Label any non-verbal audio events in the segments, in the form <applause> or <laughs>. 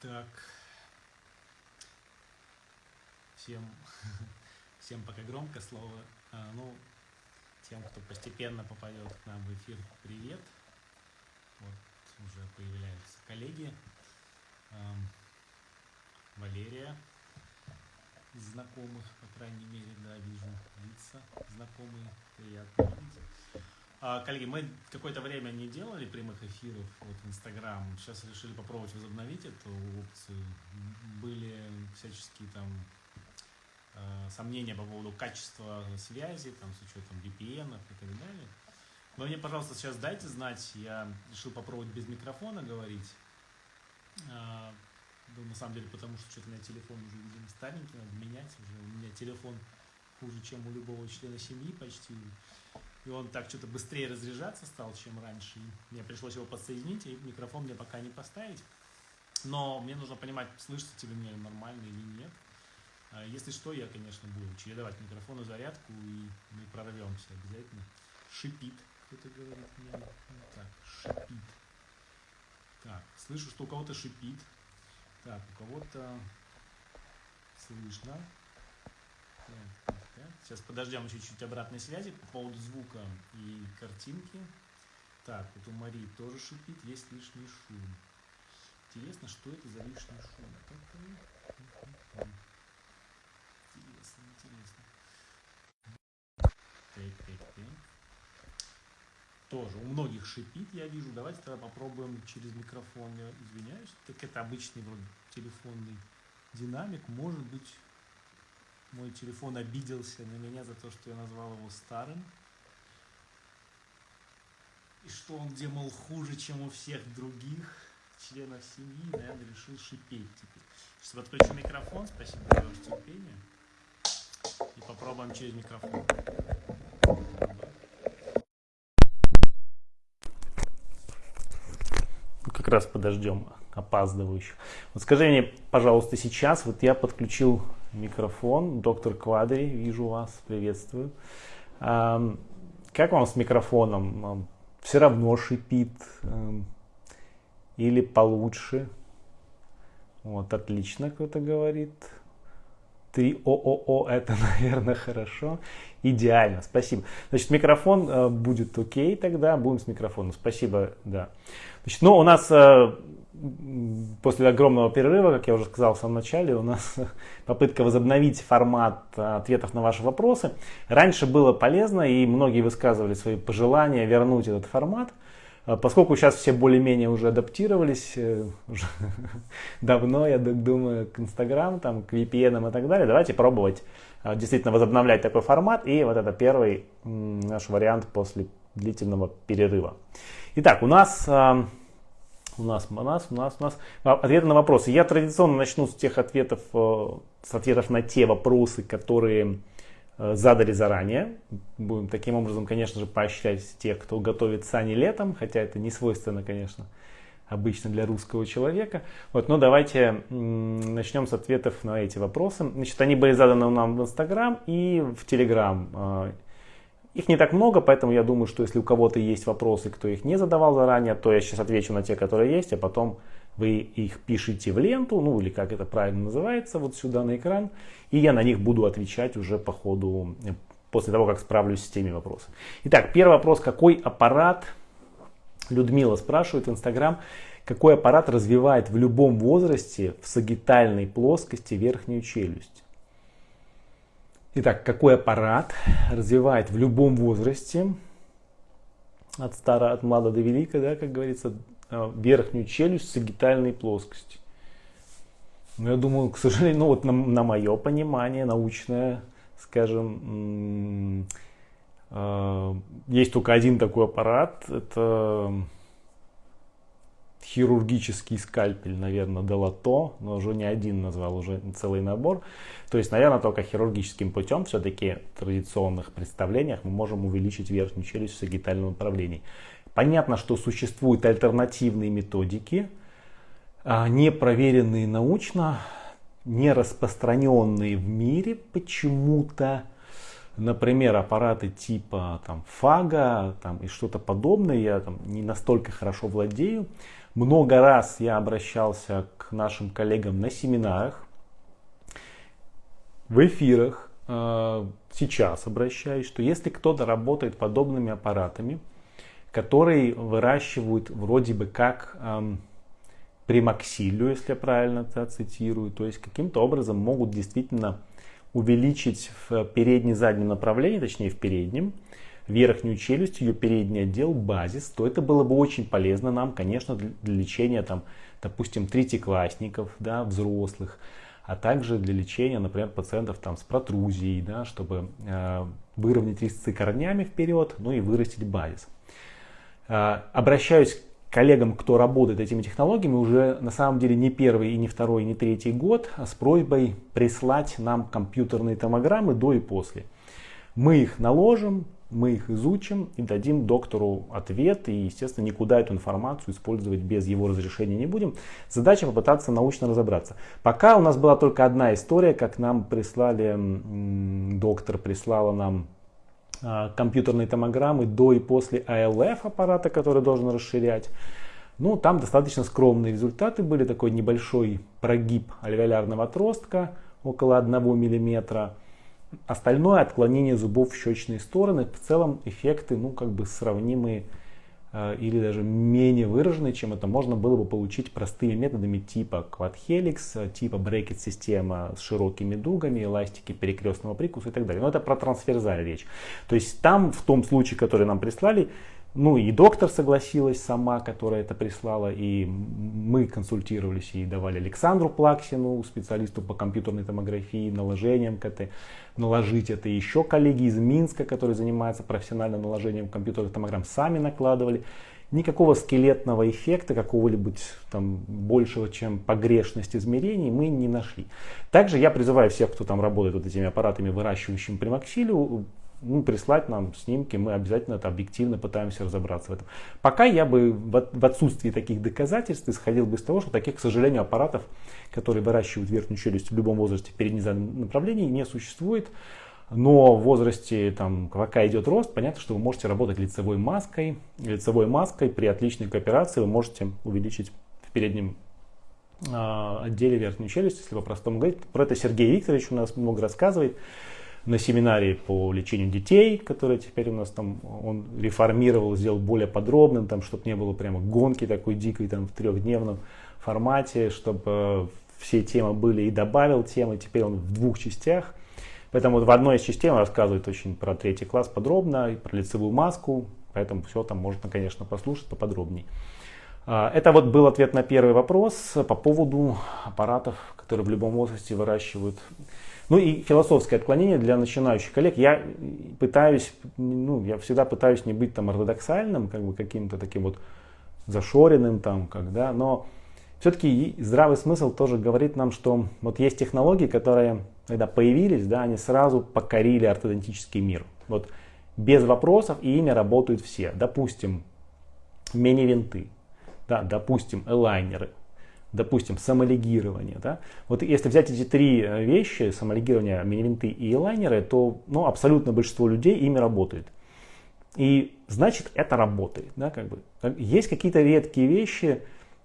Так. Всем, <laughs> всем пока громко слово. А, ну, тем, кто постепенно попадет к нам в эфир, привет. Вот уже появляются коллеги. А, Валерия знакомых, по крайней мере, да, вижу лица знакомые, приятно видеть. А, коллеги, мы какое-то время не делали прямых эфиров вот, в Инстаграм. Сейчас решили попробовать возобновить эту опцию. Были всяческие там э, сомнения по поводу качества связи, там, с учетом VPN и так далее. Но мне, пожалуйста, сейчас дайте знать. Я решил попробовать без микрофона говорить. Э, ну, на самом деле, потому что что-то у меня телефон уже, видимо, старенький, надо менять уже. У меня телефон хуже, чем у любого члена семьи почти и он так что-то быстрее разряжаться стал, чем раньше. Мне пришлось его подсоединить, и микрофон мне пока не поставить. Но мне нужно понимать, слышится тебе меня нормально или нет. А если что, я, конечно, буду чередовать микрофон и зарядку, и мы прорвемся обязательно. Шипит, кто-то говорит мне. Так, шипит. Так, слышу, что у кого-то шипит. Так, у кого-то слышно. Так, Сейчас подождем чуть-чуть обратной связи по поводу звука и картинки. Так, вот у Марии тоже шипит, есть лишний шум. Интересно, что это за лишний шум? Интересно, интересно. Так, так, так. Тоже у многих шипит, я вижу. Давайте тогда попробуем через микрофон. Я извиняюсь. Так это обычный вроде телефонный динамик. Может быть мой телефон обиделся на меня за то, что я назвал его старым. И что он делал хуже, чем у всех других членов семьи, наверное, решил шипеть теперь. Сейчас подключу микрофон, спасибо за ваше терпение. И попробуем через микрофон. Как раз подождем опаздывающих. Вот скажи мне, пожалуйста, сейчас, вот я подключил микрофон. Доктор Квадри, вижу вас, приветствую. Как вам с микрофоном? Все равно шипит или получше? Вот, отлично, кто-то говорит. 3 ООО, это, <laughs> наверное, хорошо. Идеально, спасибо. Значит, микрофон э, будет окей тогда, будем с микрофоном. Спасибо, да. Значит, ну, у нас э, после огромного перерыва, как я уже сказал в самом начале, у нас <laughs> попытка возобновить формат ответов на ваши вопросы. Раньше было полезно, и многие высказывали свои пожелания вернуть этот формат. А поскольку сейчас все более-менее уже адаптировались, э, <laughs> уже давно, я думаю, к Инстаграм, там, к VPN и так далее, давайте пробовать а, действительно возобновлять такой формат. И вот это первый наш вариант после длительного перерыва. Итак, у нас у нас, у нас, у нас, у нас. Ответы на вопросы. Я традиционно начну с тех ответов, э, с ответов на те вопросы, которые э, задали заранее. Будем таким образом, конечно же, поощрять тех, кто готовит сани летом, хотя это не свойственно, конечно, обычно для русского человека. Вот, но давайте начнем с ответов на эти вопросы. Значит, они были заданы нам в Инстаграм и в Телеграм. Их не так много, поэтому я думаю, что если у кого-то есть вопросы, кто их не задавал заранее, то я сейчас отвечу на те, которые есть, а потом вы их пишите в ленту, ну или как это правильно называется, вот сюда на экран, и я на них буду отвечать уже по ходу, э, после того, как справлюсь с теми вопросами. Итак, первый вопрос, какой аппарат, Людмила спрашивает в Инстаграм, какой аппарат развивает в любом возрасте в сагитальной плоскости верхнюю челюсть? Итак, какой аппарат развивает в любом возрасте, от стара, от млада до велика, да, как говорится, э, верхнюю челюсть сагитальной плоскости. Ну, я думаю, к сожалению, <laughs> ну вот на, на мое понимание, научное, скажем, э, есть только один такой аппарат, это хирургический скальпель, наверное, Делато, но уже не один назвал, уже целый набор. То есть, наверное, только хирургическим путем, все-таки в традиционных представлениях мы можем увеличить верхнюю челюсть в сагитальном направлении. Понятно, что существуют альтернативные методики, а, не проверенные научно, не распространенные в мире почему-то. Например, аппараты типа там, фага там, и что-то подобное, я там, не настолько хорошо владею. Много раз я обращался к нашим коллегам на семинарах, в эфирах, э, сейчас обращаюсь, что если кто-то работает подобными аппаратами, которые выращивают вроде бы как эм, примаксилию, если я правильно это цитирую, то есть каким-то образом могут действительно увеличить в передне-заднем направлении, точнее в переднем, верхнюю челюсть, ее передний отдел, базис, то это было бы очень полезно нам, конечно, для лечения, там, допустим, третьеклассников, да, взрослых, а также для лечения, например, пациентов там, с протрузией, да, чтобы э, выровнять резцы корнями вперед, ну и вырастить базис. Э, обращаюсь к коллегам, кто работает этими технологиями, уже на самом деле не первый, и не второй, и не третий год, а с просьбой прислать нам компьютерные томограммы до и после. Мы их наложим, мы их изучим и дадим доктору ответ. И, естественно, никуда эту информацию использовать без его разрешения не будем. Задача попытаться научно разобраться. Пока у нас была только одна история, как нам прислали, доктор прислала нам а, компьютерные томограммы до и после АЛФ аппарата, который должен расширять. Ну, там достаточно скромные результаты были. Такой небольшой прогиб альвеолярного отростка, около 1 миллиметра Остальное отклонение зубов в щечные стороны, в целом эффекты ну, как бы сравнимые э, или даже менее выраженные, чем это можно было бы получить простыми методами типа Quad Helix, типа брекет система с широкими дугами, эластики перекрестного прикуса и так далее. Но это про трансферзаль речь. То есть там, в том случае, который нам прислали, ну и доктор согласилась сама, которая это прислала, и мы консультировались и давали Александру Плаксину, специалисту по компьютерной томографии, наложением КТ, наложить это. Еще коллеги из Минска, которые занимаются профессиональным наложением компьютерных томограмм, сами накладывали. Никакого скелетного эффекта, какого-либо там большего, чем погрешность измерений, мы не нашли. Также я призываю всех, кто там работает вот этими аппаратами, выращивающими примаксилию, ну, прислать нам снимки, мы обязательно это объективно пытаемся разобраться в этом. Пока я бы в отсутствии таких доказательств исходил бы из того, что таких, к сожалению, аппаратов, которые выращивают верхнюю челюсть в любом возрасте переднем направлении, не существует. Но в возрасте, там, пока идет рост, понятно, что вы можете работать лицевой маской. Лицевой маской при отличной кооперации вы можете увеличить в переднем э, отделе верхнюю челюсть, если по-простому говорить. Про это Сергей Викторович у нас много рассказывает на семинаре по лечению детей, который теперь у нас там, он реформировал, сделал более подробным, там, чтобы не было прямо гонки такой дикой там, в трехдневном формате, чтобы все темы были и добавил темы, теперь он в двух частях. Поэтому в одной из частей он рассказывает очень про третий класс подробно, и про лицевую маску, поэтому все там можно, конечно, послушать поподробнее. А, это вот был ответ на первый вопрос по поводу аппаратов, которые в любом возрасте выращивают ну и философское отклонение для начинающих коллег. Я пытаюсь, ну, я всегда пытаюсь не быть там ортодоксальным, как бы каким-то таким вот зашоренным там, когда, но все-таки здравый смысл тоже говорит нам, что вот есть технологии, которые, когда появились, да, они сразу покорили ортодонтический мир. Вот без вопросов и ими работают все. Допустим, мини-винты, да, допустим, элайнеры, допустим, самолигирование. Да? Вот если взять эти три э, вещи, самолигирование, мини-винты и лайнеры, то ну, абсолютно большинство людей ими работает. И значит это работает. Да, как бы. Есть какие-то редкие вещи,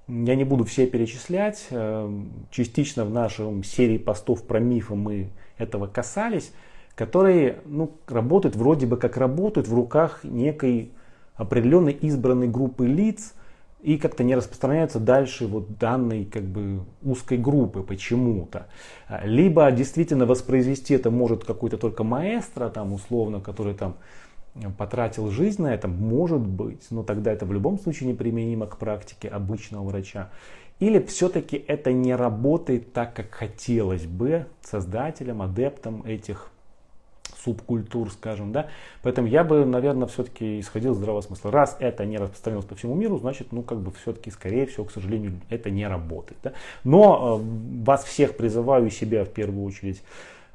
я не буду все перечислять, э, частично в нашем серии постов про мифы мы этого касались, которые ну, работают вроде бы как работают в руках некой определенной избранной группы лиц, и как-то не распространяются дальше вот данной как бы узкой группы почему-то. Либо действительно воспроизвести это может какой-то только маэстро, там условно, который там потратил жизнь на это, может быть, но тогда это в любом случае неприменимо к практике обычного врача. Или все-таки это не работает так, как хотелось бы создателям, адептам этих субкультур, скажем, да. Поэтому я бы, наверное, все-таки исходил из здравого смысла. Раз это не распространилось по всему миру, значит, ну, как бы все-таки, скорее всего, к сожалению, это не работает. Да? Но э, вас всех призываю, себя в первую очередь,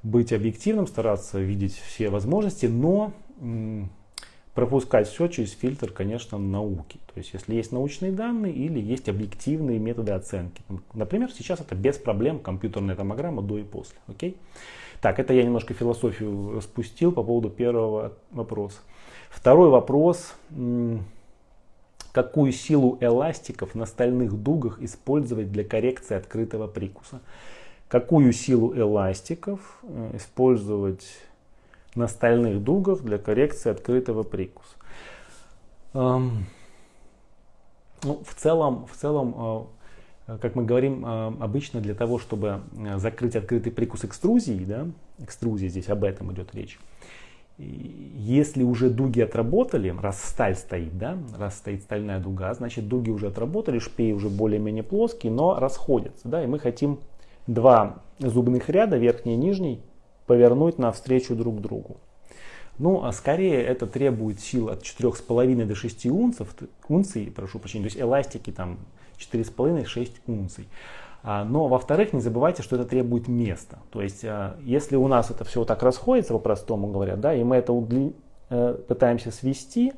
быть объективным, стараться видеть все возможности, но пропускать все через фильтр, конечно, науки. То есть, если есть научные данные или есть объективные методы оценки. Например, сейчас это без проблем компьютерная томограмма до и после. Окей? Так, это я немножко философию распустил по поводу первого вопроса. Второй вопрос. Какую силу эластиков на стальных дугах использовать для коррекции открытого прикуса? Какую силу эластиков э, использовать на стальных дугах для коррекции открытого прикуса? Эм, ну, в целом, в целом э, как мы говорим, э, обычно для того, чтобы закрыть открытый прикус экструзии, да, экструзия здесь об этом идет речь, если уже дуги отработали, раз сталь стоит, да, раз стоит стальная дуга, значит дуги уже отработали, шпеи уже более-менее плоские, но расходятся, да, и мы хотим два зубных ряда, верхний и нижний, повернуть навстречу друг другу. Ну, а скорее это требует сил от 4,5 до 6 унцев, унций, прошу прощения, то есть эластики там 4,5-6 унций. А, но, во-вторых, не забывайте, что это требует места. То есть, а, если у нас это все вот так расходится, по-простому говоря, да, и мы это удли... Э, пытаемся свести,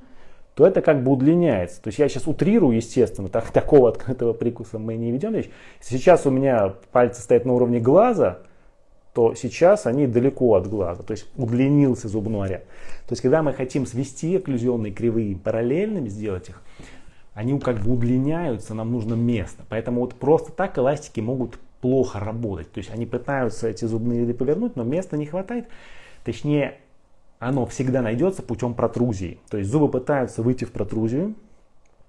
то это как бы удлиняется. То есть я сейчас утрирую, естественно, так, <laughs> такого открытого прикуса мы не ведем сейчас у меня пальцы стоят на уровне глаза, то сейчас они далеко от глаза, то есть удлинился зубной ряд. То есть когда мы хотим свести окклюзионные кривые параллельными, сделать их, они как бы удлиняются, нам нужно место. Поэтому вот просто так эластики могут плохо работать. То есть они пытаются эти зубные ряды повернуть, но места не хватает. Точнее, оно всегда найдется путем протрузии. То есть зубы пытаются выйти в протрузию,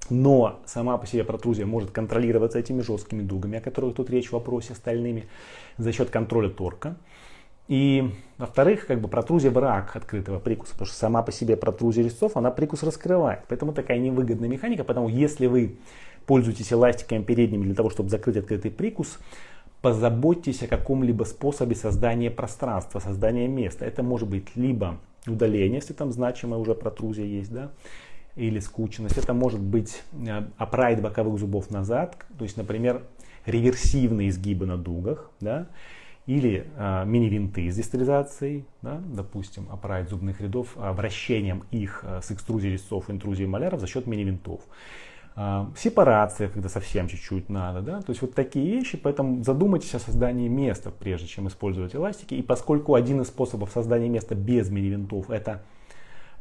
но сама по себе протрузия может контролироваться этими жесткими дугами, о которых тут речь в вопросе стальными, за счет контроля торка. И, во-вторых, как бы протрузия враг открытого прикуса, потому что сама по себе протрузия резцов, она прикус раскрывает. Поэтому такая невыгодная механика. Поэтому если вы пользуетесь эластиками передними для того, чтобы закрыть открытый прикус, позаботьтесь о каком-либо способе создания пространства, создания места. Это может быть либо удаление, если там значимая уже протрузия есть, да, или скученность. Это может быть э, боковых зубов назад, то есть, например, реверсивные изгибы на дугах, да, или э, мини-винты с дистализацией, да, допустим, аппарат зубных рядов, а, вращением их э, с экструзией резцов интрузией маляров за счет мини-винтов. Э, сепарация, когда совсем чуть-чуть надо, да, то есть вот такие вещи, поэтому задумайтесь о создании места, прежде чем использовать эластики, и поскольку один из способов создания места без мини-винтов это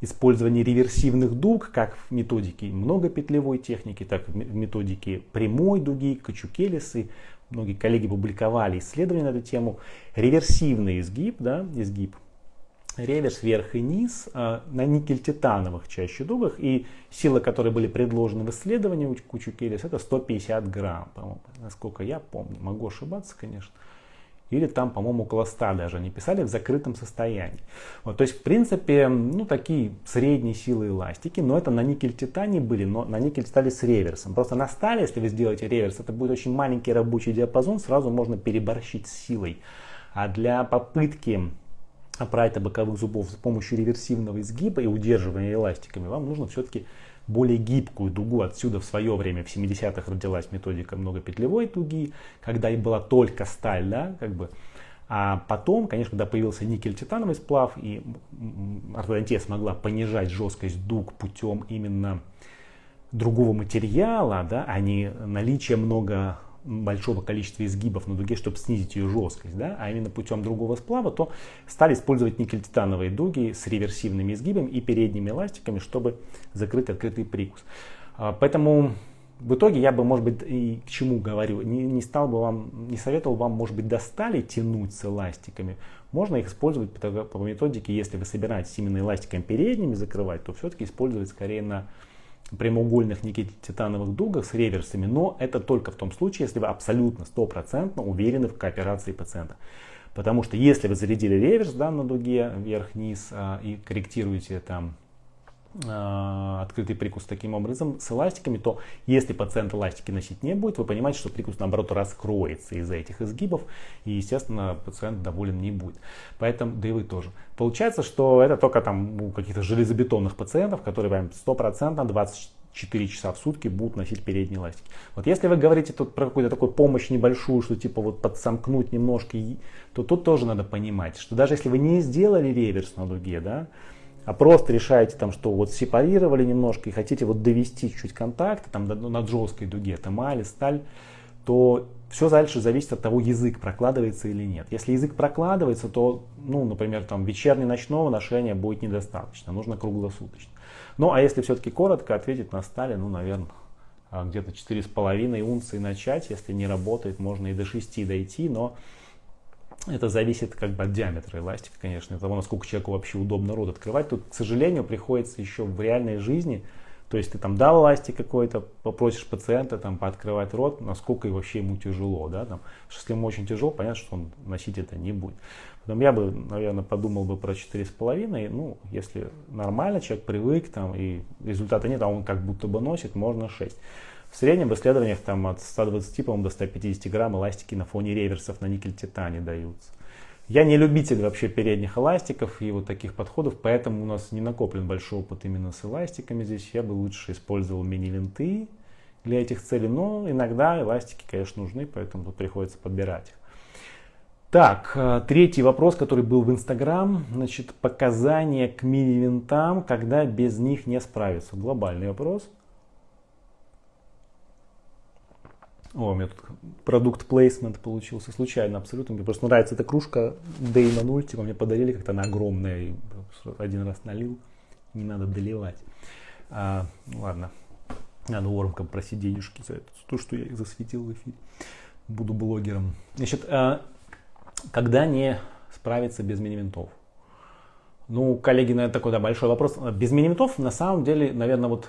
использование реверсивных дуг, как в методике многопетлевой техники, так и в методике прямой дуги, качукелисы, многие коллеги публиковали исследования на эту тему, реверсивный изгиб, да, изгиб, реверс вверх и низ э, на никель-титановых чаще дугах, и силы, которые были предложены в исследовании у Кучукелис, это 150 грамм, насколько я помню, могу ошибаться, конечно или там, по-моему, около 100 даже они писали в закрытом состоянии. Вот, то есть, в принципе, ну, такие средние силы эластики, но это на никель-титане были, но на никель стали с реверсом. Просто на стали, если вы сделаете реверс, это будет очень маленький рабочий диапазон, сразу можно переборщить с силой. А для попытки аппарата боковых зубов с помощью реверсивного изгиба и удерживания эластиками вам нужно все-таки более гибкую дугу. Отсюда в свое время, в 70-х, родилась методика многопетлевой дуги, когда и была только сталь, да, как бы. А потом, конечно, когда появился никель-титановый сплав, и ортодонтия смогла понижать жесткость дуг путем именно другого материала, да, а не наличия много большого количества изгибов на дуге, чтобы снизить ее жесткость, да, а именно путем другого сплава, то стали использовать никель-титановые дуги с реверсивными изгибами и передними эластиками, чтобы закрыть открытый прикус. А, поэтому в итоге я бы, может быть, и к чему говорю, не, не стал бы вам, не советовал вам, может быть, до стали тянуть с эластиками. Можно их использовать по, по методике, если вы собираетесь именно эластиками передними закрывать, то все-таки использовать скорее на прямоугольных никель-титановых дугах с реверсами, но это только в том случае, если вы абсолютно стопроцентно уверены в кооперации пациента. Потому что если вы зарядили реверс да, на дуге вверх-вниз а, и корректируете там открытый прикус таким образом с эластиками, то если пациент эластики носить не будет, вы понимаете, что прикус наоборот раскроется из-за этих изгибов, и естественно пациент доволен не будет. Поэтому, да и вы тоже. Получается, что это только там у каких-то железобетонных пациентов, которые прям 100% 24 часа в сутки будут носить передние эластики. Вот если вы говорите тут про какую-то такую помощь небольшую, что типа вот подсомкнуть немножко, то тут тоже надо понимать, что даже если вы не сделали реверс на дуге, да, а просто решаете там, что вот сепарировали немножко и хотите вот довести чуть-чуть контакты там над жесткой дуге, эмали, сталь, то все дальше зависит от того, язык прокладывается или нет. Если язык прокладывается, то, ну, например, там вечерне-ночного ношения будет недостаточно, нужно круглосуточно. Ну, а если все-таки коротко ответить на стали, ну, наверное, а, где-то 4,5 унции начать. Если не работает, можно и до 6 дойти, но это зависит как бы от диаметра эластика, конечно, от того, насколько человеку вообще удобно рот открывать. Тут, к сожалению, приходится еще в реальной жизни то есть ты там дал эластик какой-то, попросишь пациента там пооткрывать рот, насколько и вообще ему тяжело, да, там, если ему очень тяжело, понятно, что он носить это не будет. Потом я бы, наверное, подумал бы про 4,5, ну, если нормально, человек привык, там, и результата нет, а он как будто бы носит, можно 6. В среднем в исследованиях там от 120, по-моему, до 150 грамм эластики на фоне реверсов на никель-титане даются. Я не любитель вообще передних эластиков и вот таких подходов, поэтому у нас не накоплен большой опыт именно с эластиками здесь. Я бы лучше использовал мини-винты для этих целей, но иногда эластики, конечно, нужны, поэтому тут приходится подбирать их. Так, э, третий вопрос, который был в Инстаграм, значит, показания к мини-винтам, когда без них не справиться. Глобальный вопрос. О, у меня тут продукт плейсмент получился случайно абсолютно. Мне просто нравится эта кружка Дейна 0, типа мне подарили как-то она огромная. И один раз налил, не надо доливать. А, ну ладно, надо Орамкам просить денежки за это, то, что я засветил в эфире. Буду блогером. Значит, а, когда не справиться без мини-винтов? Ну, коллеги, наверное, такой да, большой вопрос. Без мини-винтов, на самом деле, наверное, вот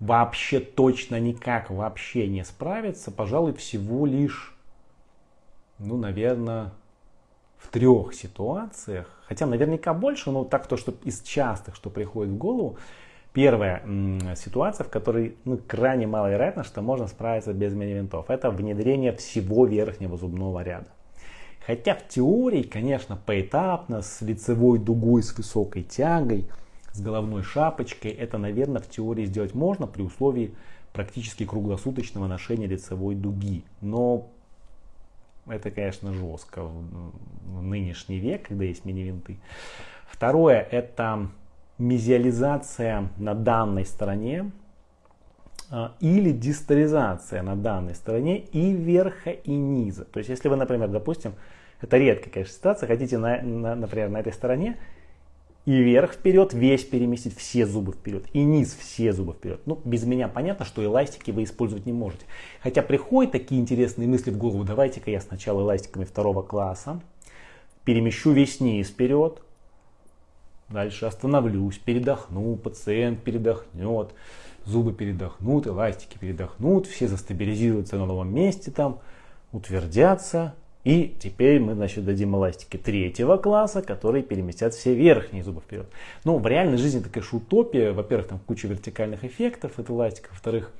вообще точно никак вообще не справиться, пожалуй, всего лишь, ну, наверное, в трех ситуациях, хотя наверняка больше, но так то, что из частых, что приходит в голову, Первая ситуация, в которой ну, крайне маловероятно, что можно справиться без мини-винтов, это внедрение всего верхнего зубного ряда. Хотя в теории, конечно, поэтапно, с лицевой дугой, с высокой тягой – с головной шапочкой. Это, наверное, в теории сделать можно при условии практически круглосуточного ношения лицевой дуги. Но это, конечно, жестко в нынешний век, когда есть мини-винты. Второе, это мезиализация на данной стороне а, или дистализация на данной стороне и верха, и низа. То есть, если вы, например, допустим, это редкая, конечно, ситуация, хотите, на, на, например, на этой стороне и вверх вперед весь переместить, все зубы вперед, и низ все зубы вперед. Ну, без меня понятно, что эластики вы использовать не можете. Хотя приходят такие интересные мысли в голову, давайте-ка я сначала эластиками второго класса перемещу весь низ вперед, дальше остановлюсь, передохну, пациент передохнет, зубы передохнут, эластики передохнут, все застабилизируются на новом месте там, утвердятся, и теперь мы, значит, дадим эластики третьего класса, которые переместят все верхние зубы вперед. Ну, в реальной жизни это, конечно, утопия. Во-первых, там куча вертикальных эффектов от эластика. Во-вторых,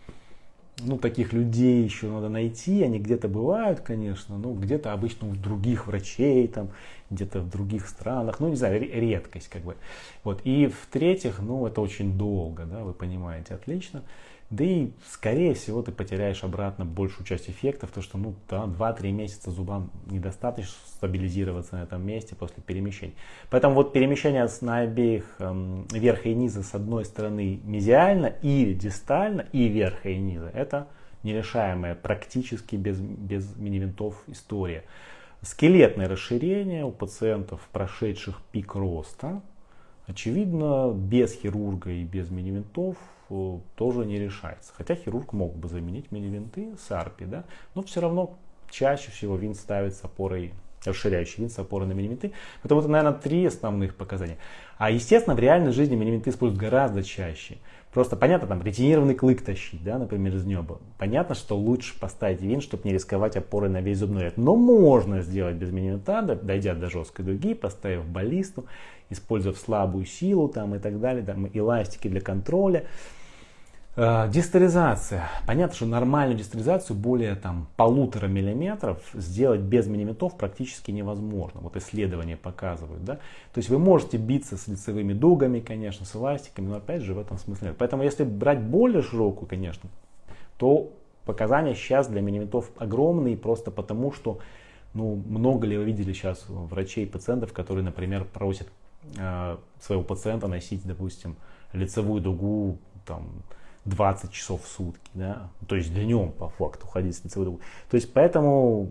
ну, таких людей еще надо найти. Они где-то бывают, конечно, но где-то обычно у других врачей, там, где-то в других странах. Ну, не знаю, редкость как бы. Вот. И в-третьих, ну, это очень долго, да, вы понимаете, отлично. Да и, скорее всего, ты потеряешь обратно большую часть эффектов, потому что, ну, да, 2-3 месяца зубам недостаточно стабилизироваться на этом месте после перемещения. Поэтому вот перемещение на обеих эм, верха и низа с одной стороны мезиально или дистально, и верха и низа, это нерешаемая практически без, без мини-винтов история. Скелетное расширение у пациентов, прошедших пик роста, очевидно, без хирурга и без мини-винтов тоже не решается. Хотя хирург мог бы заменить мини-винты с арпи, да, но все равно чаще всего винт ставит с опорой расширяющий винт с опорой на мини-винты. Это вот, наверное, три основных показания. А, естественно, в реальной жизни мини-винты используют гораздо чаще. Просто понятно, там, ретинированный клык тащить, да, например, из неба. Понятно, что лучше поставить винт, чтобы не рисковать опорой на весь зубной ряд. Но можно сделать без мини-винта, дойдя до жесткой дуги, поставив баллисту, используя слабую силу там, и так далее, там, эластики для контроля. Э, дистализация. Понятно, что нормальную дистализацию более там, полутора миллиметров сделать без миллиметров практически невозможно. Вот исследования показывают. Да? То есть вы можете биться с лицевыми дугами, конечно, с эластиками, но опять же в этом смысле нет. Поэтому если брать более широкую, конечно, то показания сейчас для миллиметров огромные просто потому, что ну, много ли вы видели сейчас врачей и пациентов, которые, например, просят э, своего пациента носить, допустим, лицевую дугу там, 20 часов в сутки, да, то есть днем по факту ходить с лицевой дугой. То есть поэтому,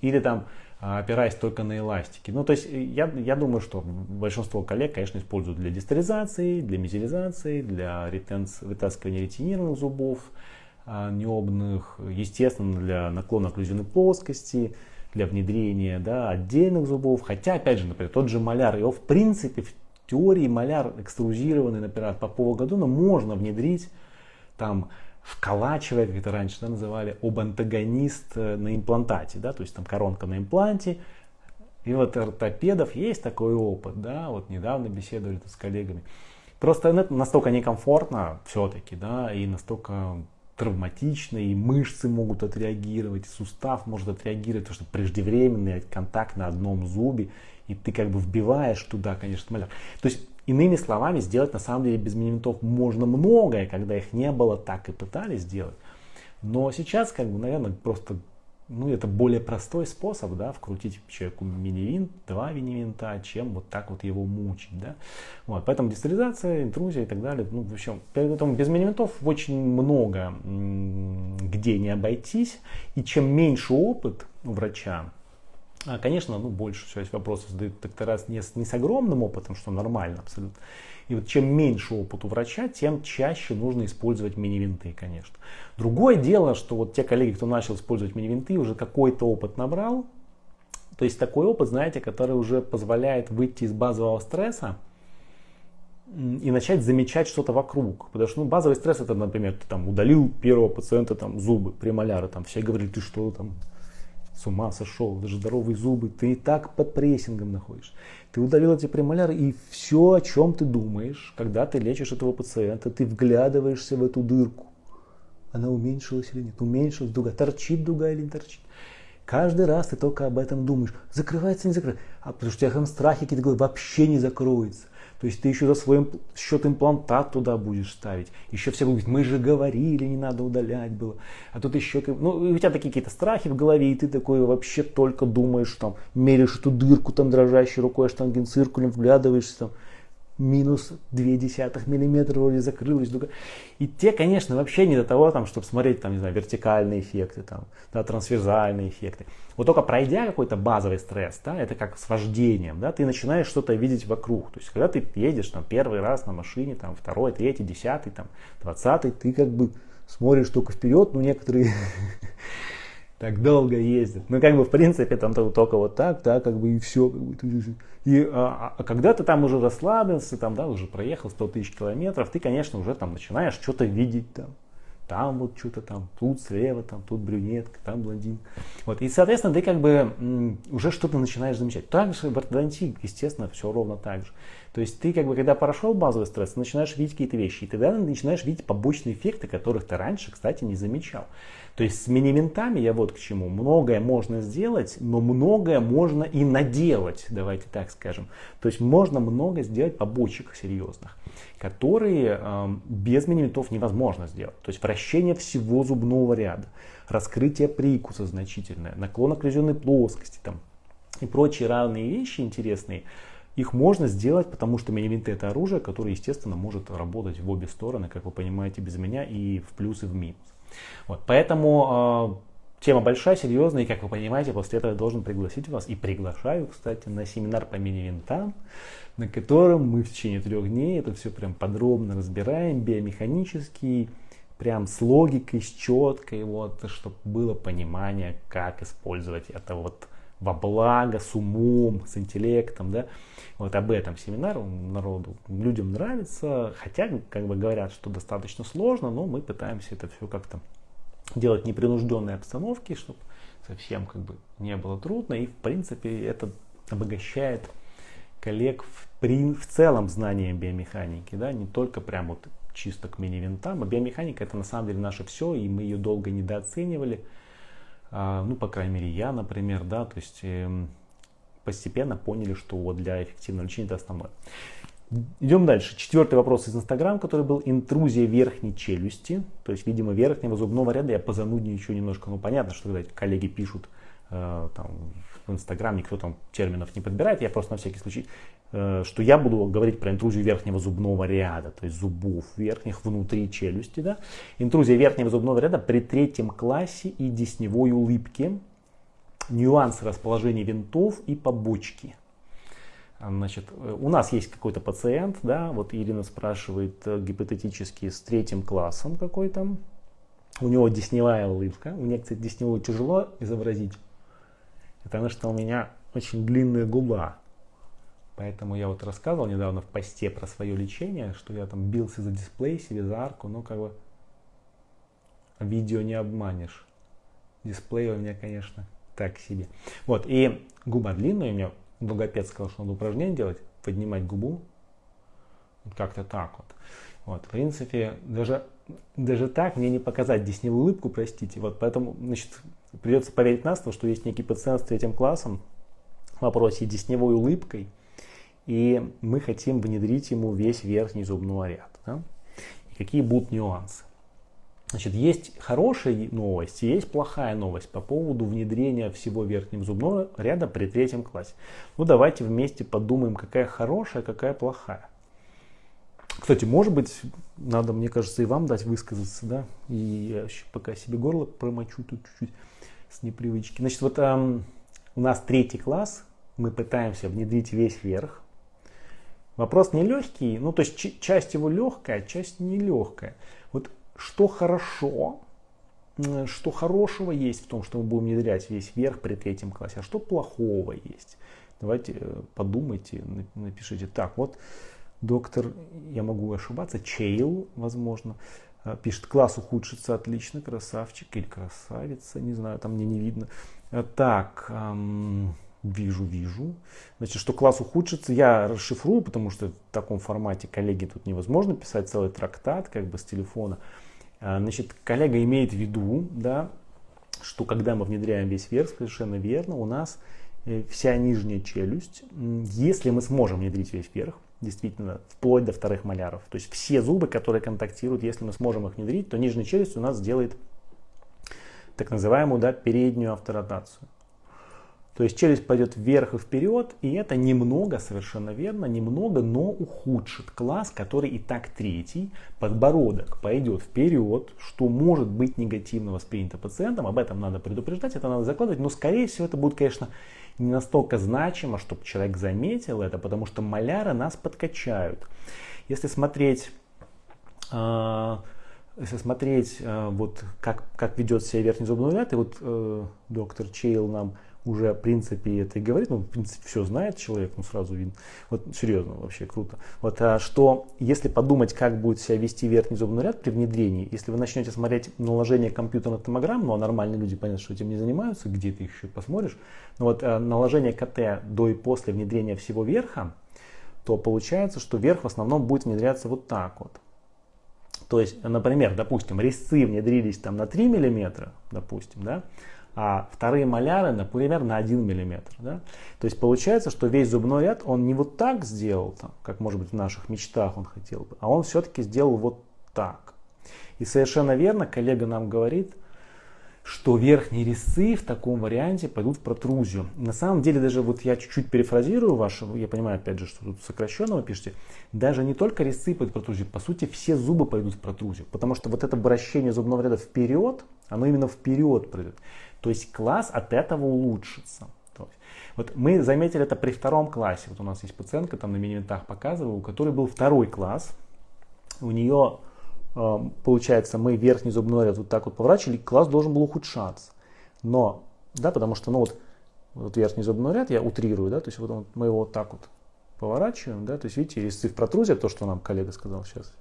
или там а, опираясь только на эластики. Ну, то есть я, я думаю, что большинство коллег, конечно, используют для дистеризации, для мезилизации, для ретенс, вытаскивания ретинированных зубов а, необных, естественно, для наклона окклюзионной плоскости, для внедрения да, отдельных зубов. Хотя, опять же, например, тот же маляр, его в принципе в теории маляр экструзированный, например, от Попова Гадона можно внедрить там вколачивая, как это раньше да, называли, об антагонист э, на имплантате, да, то есть там коронка на импланте. И вот ортопедов есть такой опыт, да, вот недавно беседовали с коллегами. Просто это настолько некомфортно все-таки, да, и настолько травматично, и мышцы могут отреагировать, и сустав может отреагировать, потому что преждевременный контакт на одном зубе, и ты как бы вбиваешь туда, конечно, маляр. То есть Иными словами, сделать на самом деле без мини-винтов можно многое, когда их не было, так и пытались сделать. Но сейчас, как бы, наверное, просто ну, это более простой способ, да, вкрутить человеку мини-винт, два мини-винта, чем вот так вот его мучить, да. Вот, поэтому дистализация, интрузия и так далее, ну, в общем, поэтому без мини-винтов очень много где не обойтись, и чем меньше опыт у врача, конечно, ну, больше всего есть вопросов задают доктора не с, не с огромным опытом, что нормально абсолютно. И вот чем меньше опыт у врача, тем чаще нужно использовать мини-винты, конечно. Другое дело, что вот те коллеги, кто начал использовать мини-винты, уже какой-то опыт набрал. То есть такой опыт, знаете, который уже позволяет выйти из базового стресса и начать замечать что-то вокруг. Потому что ну, базовый стресс это, например, ты там удалил первого пациента там зубы, премоляры, там все говорили, ты что там с ума сошел, даже здоровые зубы, ты и так под прессингом находишься. Ты удалил эти премоляры, и все, о чем ты думаешь, когда ты лечишь этого пациента, ты вглядываешься в эту дырку. Она уменьшилась или нет? Уменьшилась дуга, торчит дуга или не торчит? Каждый раз ты только об этом думаешь. Закрывается, не закрывается. А потому что у тебя там страхи какие-то вообще не закроется. То есть ты еще за свой счет имплантат туда будешь ставить. Еще все будут мы же говорили, не надо удалять было. А тут еще, ну, у тебя такие какие-то страхи в голове, и ты такой вообще только думаешь, там, меришь эту дырку там дрожащей рукой, штангенциркулем, вглядываешься там минус 0,2 мм вроде закрылась. И те, конечно, вообще не до того, там, чтобы смотреть, там, не знаю, вертикальные эффекты, там, да, трансверзальные эффекты. Вот только пройдя какой-то базовый стресс, да, это как с вождением, да, ты начинаешь что-то видеть вокруг. То есть, когда ты едешь там первый раз на машине, там, второй, третий, десятый, там, двадцатый, ты как бы смотришь только вперед, ну, некоторые <laughs> так долго ездят. Ну, как бы, в принципе, там только вот так, да, как бы, и все. Как бы, и, а, а когда ты там уже расслабился, там, да, уже проехал 100 тысяч километров, ты, конечно, уже там начинаешь что-то видеть там. Там вот что-то там, тут слева, там, тут брюнетка, там блондин. Вот. И, соответственно, ты как бы уже что-то начинаешь замечать. Также в ортодонтии, естественно, все ровно так же. То есть ты как бы, когда прошел базовый стресс, начинаешь видеть какие-то вещи, и тогда начинаешь видеть побочные эффекты, которых ты раньше, кстати, не замечал. То есть с мини-винтами я вот к чему. Многое можно сделать, но многое можно и наделать, давайте так скажем. То есть можно много сделать побочек серьезных, которые э, без мини-винтов невозможно сделать. То есть вращение всего зубного ряда, раскрытие прикуса значительное, наклон окклюзионной плоскости там, и прочие равные вещи интересные – их можно сделать, потому что мини-винты это оружие, которое, естественно, может работать в обе стороны, как вы понимаете, без меня и в плюс и в минус. Вот, поэтому э, тема большая, серьезная, и, как вы понимаете, после этого я должен пригласить вас, и приглашаю, кстати, на семинар по мини-винтам, на котором мы в течение трех дней это все прям подробно разбираем, биомеханически, прям с логикой, с четкой, вот, чтобы было понимание, как использовать это вот во благо, с умом, с интеллектом, да. Вот об этом семинар народу людям нравится, хотя, как бы говорят, что достаточно сложно, но мы пытаемся это все как-то делать в непринужденной обстановке, чтобы совсем как бы не было трудно, и в принципе это обогащает коллег в, при, в целом знанием биомеханики, да, не только прям вот чисто к мини-винтам, а биомеханика это на самом деле наше все, и мы ее долго недооценивали, а, ну, по крайней мере, я, например, да, то есть эм, постепенно поняли, что вот для эффективного лечения это основное. Идем дальше. Четвертый вопрос из Инстаграм, который был интрузия верхней челюсти. То есть, видимо, верхнего зубного ряда. Я позанудничаю немножко. Ну, понятно, что когда коллеги пишут э, там, в Инстаграм, никто там терминов не подбирает. Я просто на всякий случай, э, что я буду говорить про интрузию верхнего зубного ряда. То есть, зубов верхних внутри челюсти. Да? Интрузия верхнего зубного ряда при третьем классе и десневой улыбке. Нюансы расположения винтов и побочки. Значит, у нас есть какой-то пациент, да, вот Ирина спрашивает э, гипотетически с третьим классом какой-то. У него десневая улыбка. У кстати, десневую тяжело изобразить, потому что у меня очень длинная губа. Поэтому я вот рассказывал недавно в посте про свое лечение, что я там бился за дисплей себе, за арку, но как бы видео не обманешь. Дисплей у меня, конечно, так себе. Вот, и губа длинная у меня, логопед сказал, что надо упражнение делать, поднимать губу, как-то так вот. Вот, в принципе, даже, даже так мне не показать десневую улыбку, простите. Вот поэтому, значит, придется поверить на слово, что есть некий пациент с третьим классом в вопросе десневой улыбкой, и мы хотим внедрить ему весь верхний зубной ряд. Да? И какие будут нюансы? Значит, есть хорошая новость и есть плохая новость по поводу внедрения всего верхнего зубного ряда при третьем классе. Ну, давайте вместе подумаем, какая хорошая, какая плохая. Кстати, может быть, надо, мне кажется, и вам дать высказаться, да, и я еще пока себе горло промочу тут чуть-чуть с непривычки. Значит, вот эм, у нас третий класс, мы пытаемся внедрить весь верх. Вопрос не легкий, ну, то есть часть его легкая, часть нелегкая. Вот что хорошо, что хорошего есть в том, что мы будем внедрять весь верх при третьем классе, а что плохого есть. Давайте э, подумайте, напишите. Так, вот доктор, я могу ошибаться, Чейл, возможно, пишет, класс ухудшится, отлично, красавчик или красавица, не знаю, там мне не видно. Э, так, эм, вижу, вижу. Значит, что класс ухудшится, я расшифрую, потому что в таком формате коллеги тут невозможно писать целый трактат, как бы с телефона. А, значит, коллега имеет в виду, да, что когда мы внедряем весь верх, совершенно верно, у нас э, вся нижняя челюсть, если мы сможем внедрить весь верх, действительно, вплоть до вторых маляров, то есть все зубы, которые контактируют, если мы сможем их внедрить, то нижняя челюсть у нас сделает так называемую да, переднюю авторотацию. То есть челюсть пойдет вверх и вперед, и это немного, совершенно верно, немного, но ухудшит класс, который и так третий. Подбородок пойдет вперед, что может быть негативно воспринято пациентом, об этом надо предупреждать, это надо закладывать, но скорее всего это будет, конечно, не настолько значимо, чтобы человек заметил это, потому что маляры нас подкачают. Если смотреть а, если смотреть, а, вот, как, как ведет себя верхний зубной ряд, и вот э, доктор Чейл нам уже, в принципе, это и говорит, ну, в принципе, все знает человек, ну, сразу видно. Вот, серьезно, вообще круто. Вот, а, что, если подумать, как будет себя вести верхний зубной ряд при внедрении, если вы начнете смотреть наложение компьютерных томограмм, ну, а нормальные люди, понятно, что этим не занимаются, где ты еще посмотришь, но вот а, наложение КТ до и после внедрения всего верха, то получается, что верх в основном будет внедряться вот так вот. То есть, например, допустим, резцы внедрились там на 3 мм, допустим, да, а вторые маляры, например, на 1 мм. Да? То есть получается, что весь зубной ряд он не вот так сделал, там, как может быть в наших мечтах он хотел бы, а он все-таки сделал вот так. И совершенно верно коллега нам говорит, что верхние резцы в таком варианте пойдут в протрузию. На самом деле, даже вот я чуть-чуть перефразирую вашу, я понимаю опять же, что тут сокращенно вы пишете, даже не только резцы пойдут в протрузию, по сути все зубы пойдут в протрузию, потому что вот это обращение зубного ряда вперед, оно именно вперед придет. То есть класс от этого улучшится. Вот мы заметили это при втором классе. Вот у нас есть пациентка, там на мини-винтах показываю, у которой был второй класс. У нее, э, получается, мы верхний зубной ряд вот так вот поворачивали, класс должен был ухудшаться. Но, да, потому что, ну вот, вот верхний зубной ряд, я утрирую, да, то есть вот мы его вот так вот поворачиваем, да, то есть видите, резцы в протрузия, то, что нам коллега сказал сейчас,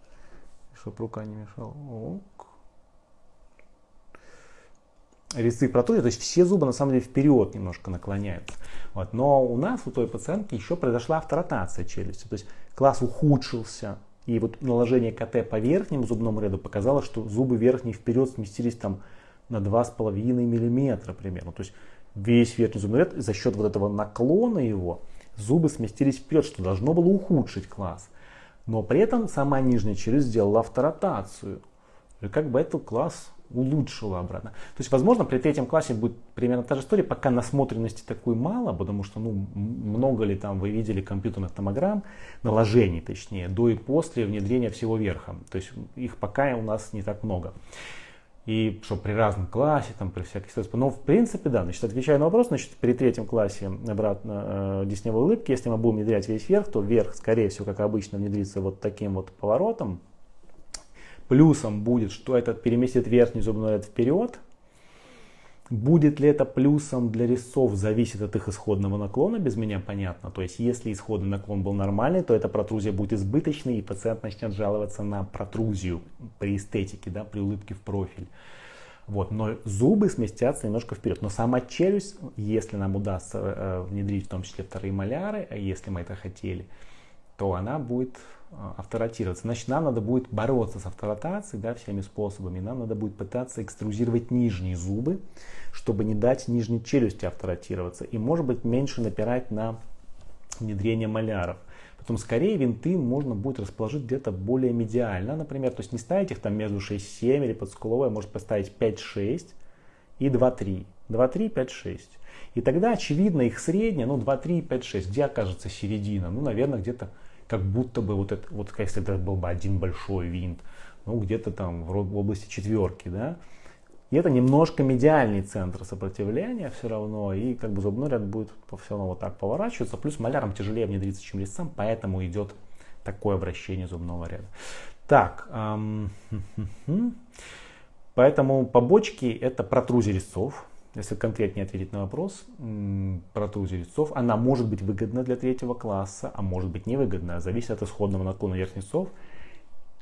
чтобы рука не мешала. Ок резцы протрузии, то есть все зубы на самом деле вперед немножко наклоняются. Вот. Но у нас, у той пациентки, еще произошла авторотация челюсти, то есть класс ухудшился, и вот наложение КТ по верхнему зубному ряду показало, что зубы верхние вперед сместились там на 2,5 мм примерно. То есть весь верхний зубной ряд за счет вот этого наклона его зубы сместились вперед, что должно было ухудшить класс. Но при этом сама нижняя челюсть сделала авторотацию. И как бы этот класс улучшила обратно. То есть, возможно, при третьем классе будет примерно та же история, пока насмотренности такой мало, потому что, ну, много ли там вы видели компьютерных томограмм, наложений точнее, до и после внедрения всего верха. То есть, их пока у нас не так много. И что при разном классе, там, при всяких ситуациях. Но в принципе, да, значит, отвечая на вопрос, значит, при третьем классе обратно э, десневой улыбки, если мы будем внедрять весь верх, то верх, скорее всего, как обычно, внедрится вот таким вот поворотом, Плюсом будет, что этот переместит верхний зубной ряд вперед. Будет ли это плюсом для резцов, зависит от их исходного наклона, без меня понятно. То есть, если исходный наклон был нормальный, то эта протрузия будет избыточной, и пациент начнет жаловаться на протрузию при эстетике, да, при улыбке в профиль. Вот, но зубы сместятся немножко вперед. Но сама челюсть, если нам удастся э, внедрить в том числе вторые маляры, если мы это хотели, то она будет авторотироваться. Значит, нам надо будет бороться с авторотацией да, всеми способами. Нам надо будет пытаться экструзировать нижние зубы, чтобы не дать нижней челюсти авторотироваться. И, может быть, меньше напирать на внедрение маляров. Потом скорее винты можно будет расположить где-то более медиально, например. То есть не ставить их там между 6-7 или подскуловой, может поставить 5-6 и 2-3. 2-3, 5-6. И тогда, очевидно, их средняя, ну 2-3, 5-6. Где окажется середина? Ну, наверное, где-то как будто бы вот это, вот если это был бы один большой винт, ну где-то там в области четверки, да, и это немножко медиальный центр сопротивления все равно, и как бы зубной ряд будет все равно вот так поворачиваться, плюс малярам тяжелее внедриться, чем резцам, поэтому идет такое обращение зубного ряда. Так, эм, <laughs> поэтому побочки это протрузия резцов, если конкретнее ответить на вопрос про трузию резцов, она может быть выгодна для третьего класса, а может быть невыгодна, зависит от исходного наклона верхних резцов,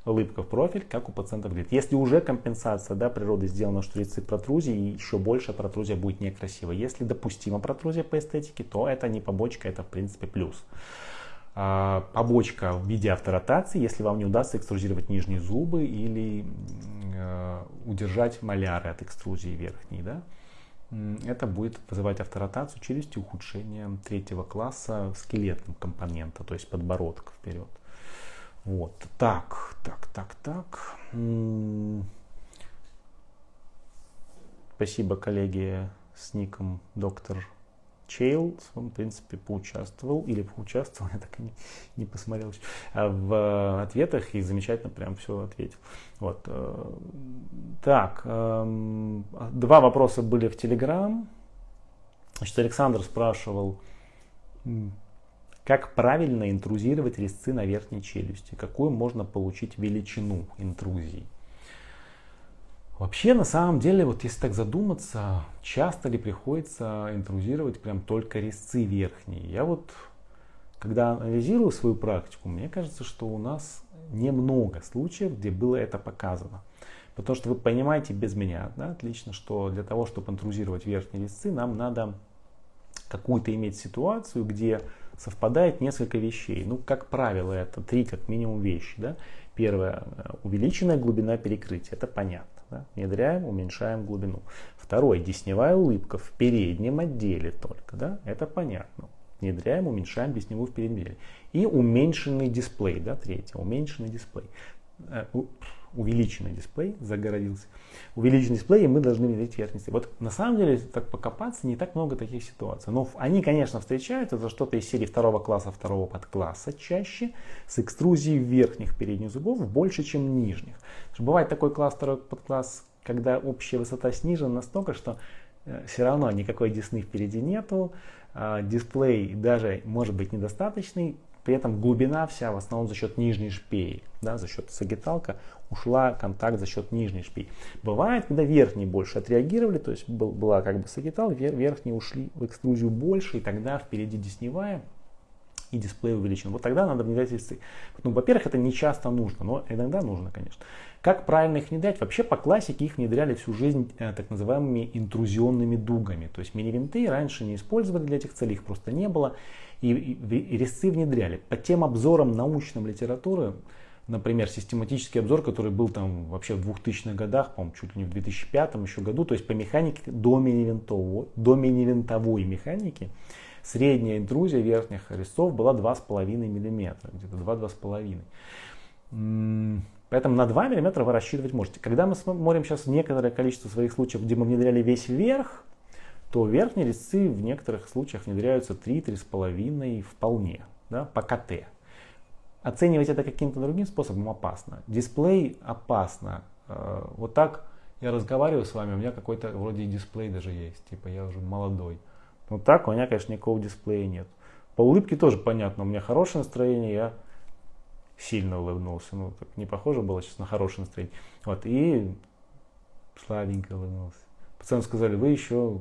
улыбка в профиль, как у пациента выглядит. Если уже компенсация да, природы сделана, что резцы протрузии, еще больше протрузия будет некрасива. Если допустима протрузия по эстетике, то это не побочка, это в принципе плюс. А, побочка в виде авторотации, если вам не удастся экструзировать нижние зубы или э, удержать маляры от экструзии верхней. Да? Это будет вызывать авторотацию челюсти, ухудшение третьего класса скелетного компонента, то есть подбородка вперед. Вот, так, так, так, так. Спасибо коллеге с ником доктор Чейл, он, в принципе, поучаствовал, или поучаствовал, <laughs> я так и не, не посмотрел, а в ответах и замечательно прям все ответил. Вот. Э, так, эм, два вопроса были в Телеграм. Значит, Александр спрашивал, как правильно интрузировать резцы на верхней челюсти, какую можно получить величину интрузии. Вообще, на самом деле, вот если так задуматься, часто ли приходится интрузировать прям только резцы верхние? Я вот, когда анализирую свою практику, мне кажется, что у нас немного случаев, где было это показано. Потому что вы понимаете без меня, да, отлично, что для того, чтобы интрузировать верхние резцы, нам надо какую-то иметь ситуацию, где совпадает несколько вещей. Ну, как правило, это три как минимум вещи. Да? Первое, увеличенная глубина перекрытия, это понятно. Да? Внедряем, уменьшаем глубину. Второе, десневая улыбка в переднем отделе только. Да? Это понятно. Внедряем, уменьшаем десневую в переднем отделе. И уменьшенный дисплей. Да? Третье, уменьшенный дисплей. Увеличенный дисплей загородился. Увеличенный дисплей, и мы должны внедрить верхний Вот на самом деле, так покопаться, не так много таких ситуаций. Но они, конечно, встречаются за что-то из серии второго класса, второго подкласса чаще, с экструзией верхних передних зубов больше, чем нижних. Бывает такой класс, второй подкласс, когда общая высота снижена настолько, что э, все равно никакой десны впереди нету, а, дисплей даже может быть недостаточный, при этом глубина вся в основном за счет нижней шпеи, да, за счет сагиталка ушла контакт за счет нижней шпеи. Бывает, когда верхние больше отреагировали, то есть был, была как бы сагитал, верхние ушли в экструзию больше, и тогда впереди десневая и дисплей увеличен. Вот тогда надо внедрять весы. Ну, во-первых, это не часто нужно, но иногда нужно, конечно. Как правильно их внедрять? Вообще по классике их внедряли всю жизнь э, так называемыми интрузионными дугами. То есть мини-винты раньше не использовали для этих целей, их просто не было и, и резцы внедряли. По тем обзорам научным литературы, например, систематический обзор, который был там вообще в 2000-х годах, по-моему, чуть ли не в 2005 еще году, то есть по механике до мини-винтовой, до мини-винтовой механики, средняя интрузия верхних резцов была 2,5 мм, где-то 2-2,5. Поэтому на 2 мм вы рассчитывать можете. Когда мы смотрим сейчас некоторое количество своих случаев, где мы внедряли весь вверх, то верхние резцы в некоторых случаях внедряются 3-3,5 вполне да, по КТ. Оценивать это каким-то другим способом опасно. Дисплей опасно. Э, вот так я разговариваю с вами, у меня какой-то вроде дисплей даже есть, типа я уже молодой. Вот так у меня, конечно, никакого дисплея нет. По улыбке тоже понятно, у меня хорошее настроение, я сильно улыбнулся. Ну, так не похоже было сейчас на хорошее настроение. Вот, и слабенько улыбнулся. Пацаны сказали, вы еще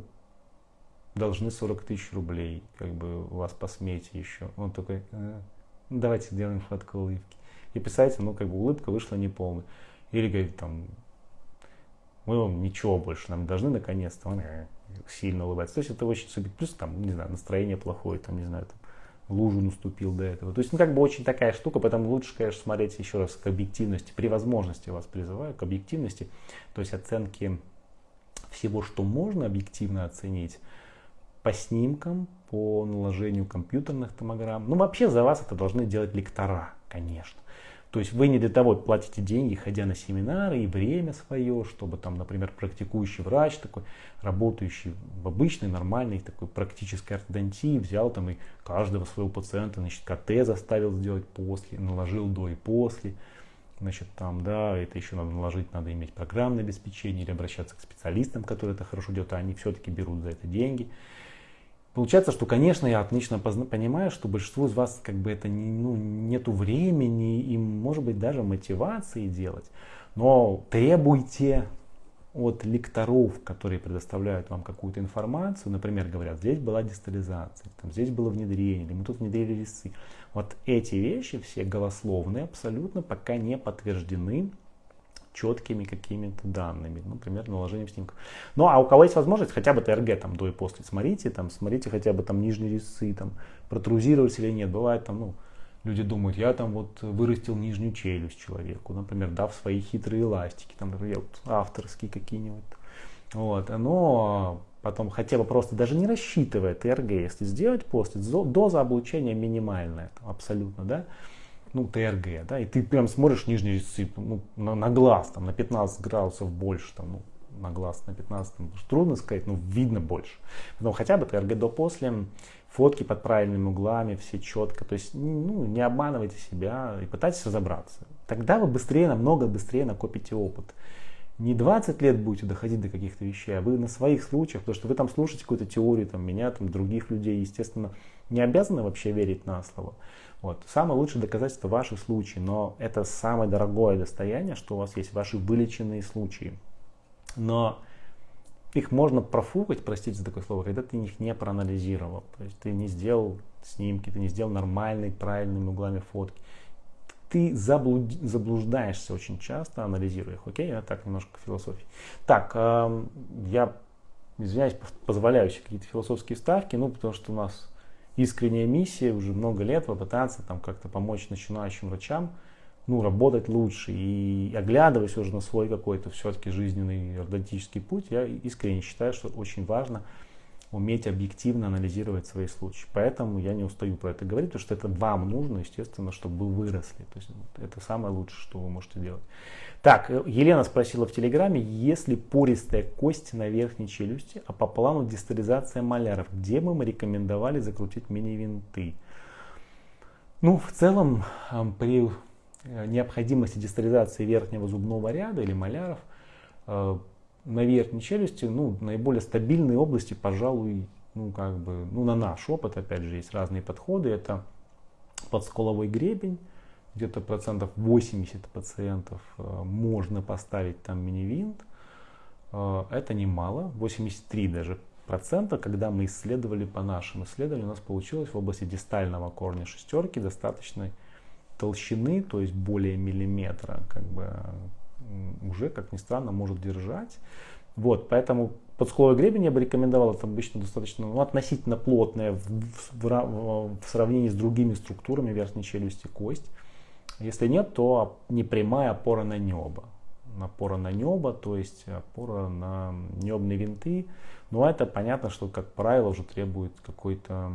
должны 40 тысяч рублей, как бы у вас по смете еще. Он такой, а, давайте сделаем фотку улыбки. И писать, ну, как бы улыбка вышла неполная. Или говорит, там, мы вам ничего больше нам должны наконец-то. Он э, сильно улыбается. То есть это очень субъект. Плюс там, не знаю, настроение плохое, там, не знаю, там, лужу наступил до этого. То есть, ну, как бы очень такая штука, поэтому лучше, конечно, смотреть еще раз к объективности. При возможности вас призываю к объективности, то есть оценки всего, что можно объективно оценить по снимкам, по наложению компьютерных томограмм. Ну, вообще за вас это должны делать лектора, конечно. То есть вы не для того платите деньги, ходя на семинары и время свое, чтобы там, например, практикующий врач такой, работающий в обычной, нормальной такой практической ортодонтии, взял там и каждого своего пациента, значит, КТ заставил сделать после, наложил до и после. Значит, там, да, это еще надо наложить, надо иметь программное обеспечение или обращаться к специалистам, которые это хорошо делают, а они все-таки берут за это деньги. Получается, что, конечно, я отлично понимаю, что большинству из вас как бы это не, ну, нету времени и, может быть, даже мотивации делать. Но требуйте от лекторов, которые предоставляют вам какую-то информацию, например, говорят, здесь была дистализация, там, здесь было внедрение, или мы тут внедрили резцы. Вот эти вещи все голословные абсолютно пока не подтверждены четкими какими-то данными, например, наложением снимков. Ну, а у кого есть возможность, хотя бы ТРГ там до и после, смотрите, там, смотрите хотя бы там нижние резцы, там, протрузировались или нет. Бывает там, ну, люди думают, я там вот вырастил нижнюю челюсть человеку, например, дав свои хитрые эластики, там, например, вот авторские какие-нибудь. Вот, но потом хотя бы просто даже не рассчитывая ТРГ, если сделать после, доза облучения минимальная, там, абсолютно, да, ну, ТРГ, да, и ты прям смотришь нижний резцы ну, на, на глаз, там, на 15 градусов больше, там, ну, на глаз на 15, там, трудно сказать, но видно больше. Но хотя бы ТРГ до после, фотки под правильными углами, все четко, то есть, ну, не обманывайте себя и пытайтесь разобраться. Тогда вы быстрее, намного быстрее накопите опыт. Не 20 лет будете доходить до каких-то вещей, а вы на своих случаях, потому что вы там слушаете какую-то теорию, там, меня, там, других людей, естественно, не обязаны вообще верить на слово. Вот. Самое лучшее доказательство ваши случаи, но это самое дорогое достояние, что у вас есть ваши вылеченные случаи. Но их можно профукать, простите за такое слово, когда ты их не проанализировал. То есть ты не сделал снимки, ты не сделал нормальные, правильными углами фотки. Ты заблуд... заблуждаешься очень часто, анализируя их. Окей, это так немножко философии. Так, э, я извиняюсь, позволяю себе какие-то философские ставки, ну, потому что у нас искренняя миссия уже много лет попытаться там как-то помочь начинающим врачам ну, работать лучше. И оглядываясь уже на свой какой-то все-таки жизненный ортодонтический путь, я искренне считаю, что очень важно уметь объективно анализировать свои случаи. Поэтому я не устаю про это говорить, потому что это вам нужно, естественно, чтобы вы выросли. То есть это самое лучшее, что вы можете делать. Так, э, Елена спросила в Телеграме, если пористая кость на верхней челюсти, а по плану дистализация маляров, где бы мы рекомендовали закрутить мини-винты? Ну, в целом, при э, необходимости дистализации верхнего зубного ряда или маляров, э, на верхней челюсти, ну, наиболее стабильные области, пожалуй, ну, как бы, ну, на наш опыт, опять же, есть разные подходы. Это подсколовой гребень, где-то процентов 80 пациентов э, можно поставить там мини-винт. Э, это немало, 83 даже процента, когда мы исследовали по нашим исследованиям, у нас получилось в области дистального корня шестерки достаточной толщины, то есть более миллиметра, как бы уже, как ни странно, может держать. Вот, поэтому подскуловой гребень я бы рекомендовал, это обычно достаточно ну, относительно плотная в, в, в, в сравнении с другими структурами верхней челюсти кость. Если нет, то непрямая опора на небо. Опора на небо, то есть опора на небные винты. Но это понятно, что, как правило, уже требует какой-то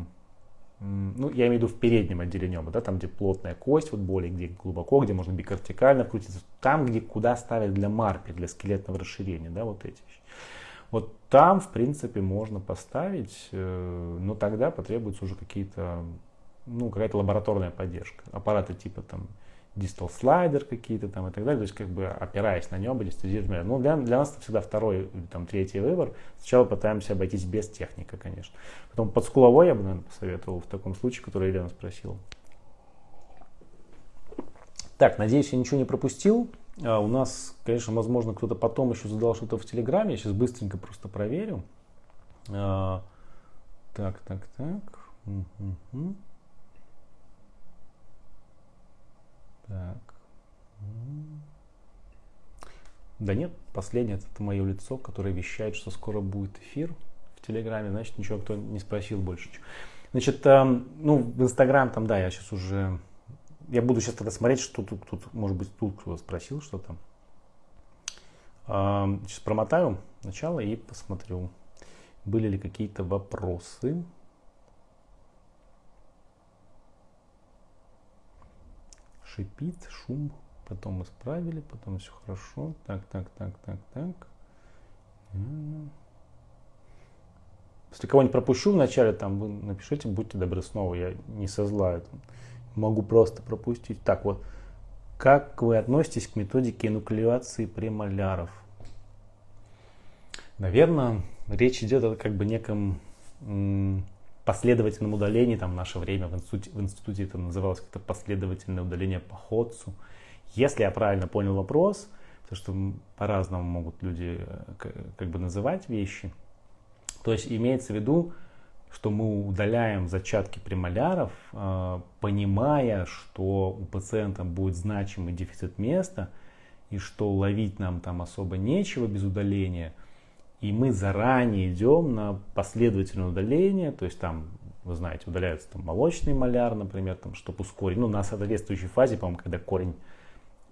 ну, я имею в виду в переднем отделении оба, да, там, где плотная кость, вот более, где глубоко, где можно бикортикально крутиться, там, где куда ставят для марпи, для скелетного расширения, да, вот эти вещи. Вот там, в принципе, можно поставить, э, но тогда потребуются уже какие-то, ну, какая-то лабораторная поддержка. Аппараты типа там дистал слайдер какие-то там и так далее, то есть как бы опираясь на небо, анестезировать. Ну, для, для нас это всегда второй, там, третий выбор. Сначала пытаемся обойтись без техники, конечно. Потом под скуловой я бы, наверное, посоветовал в таком случае, который Елена спросила. Так, надеюсь, я ничего не пропустил. А у нас, конечно, возможно, кто-то потом еще задал что-то в Телеграме. Я сейчас быстренько просто проверю. А, так, так, так. Угу. Так. Да нет, последнее это мое лицо, которое вещает, что скоро будет эфир в Телеграме. Значит, ничего кто не спросил больше. Значит, э, ну, в Инстаграм там, да, я сейчас уже... Я буду сейчас тогда смотреть, что тут, тут может быть, тут кто спросил что-то. Сейчас промотаю начало и посмотрю, были ли какие-то вопросы. Шипит, шум. Потом исправили, потом все хорошо. Так, так, так, так, так. Если кого-нибудь пропущу вначале, там вы напишите, будьте добры снова, я не со зла. Могу просто пропустить. Так вот, как вы относитесь к методике энуклеации премоляров? Наверное, речь идет о как бы неком последовательном удалении, там в наше время в институте, в институте это называлось как-то последовательное удаление по ходцу. Если я правильно понял вопрос, потому что по-разному могут люди э, как бы называть вещи, то есть имеется в виду, что мы удаляем зачатки премоляров, э, понимая, что у пациента будет значимый дефицит места, и что ловить нам там особо нечего без удаления – и мы заранее идем на последовательное удаление, то есть там, вы знаете, удаляется там молочный маляр, например, там, чтобы ускорить, ну, на соответствующей фазе, по-моему, когда корень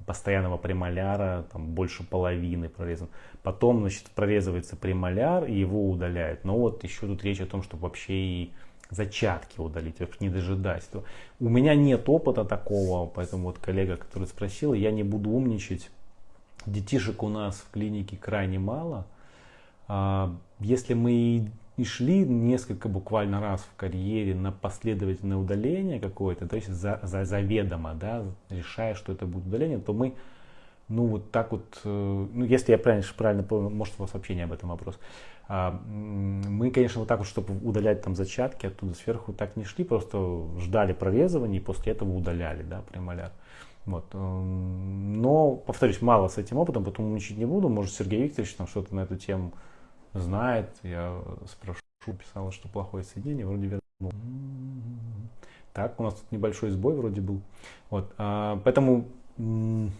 постоянного премоляра, там больше половины прорезан. Потом, значит, прорезывается премоляр и его удаляют. Но вот еще тут речь о том, чтобы вообще и зачатки удалить, не дожидать. У меня нет опыта такого, поэтому вот коллега, который спросил, я не буду умничать. Детишек у нас в клинике крайне мало – если мы и шли несколько буквально раз в карьере на последовательное удаление какое-то, то есть за, за, заведомо, да, решая, что это будет удаление, то мы, ну вот так вот, э, ну если я правильно, правильно понял, может у вас вообще не об этом вопрос, а, мы, конечно, вот так вот, чтобы удалять там зачатки оттуда сверху, так не шли, просто ждали прорезывания и после этого удаляли, да, премоляр. Вот. Э, но, повторюсь, мало с этим опытом, потом учить не буду, может Сергей Викторович там что-то на эту тему знает. Я спрошу, писала, что плохое соединение, вроде вернул. Так, у нас тут небольшой сбой вроде был. Вот, а, поэтому, не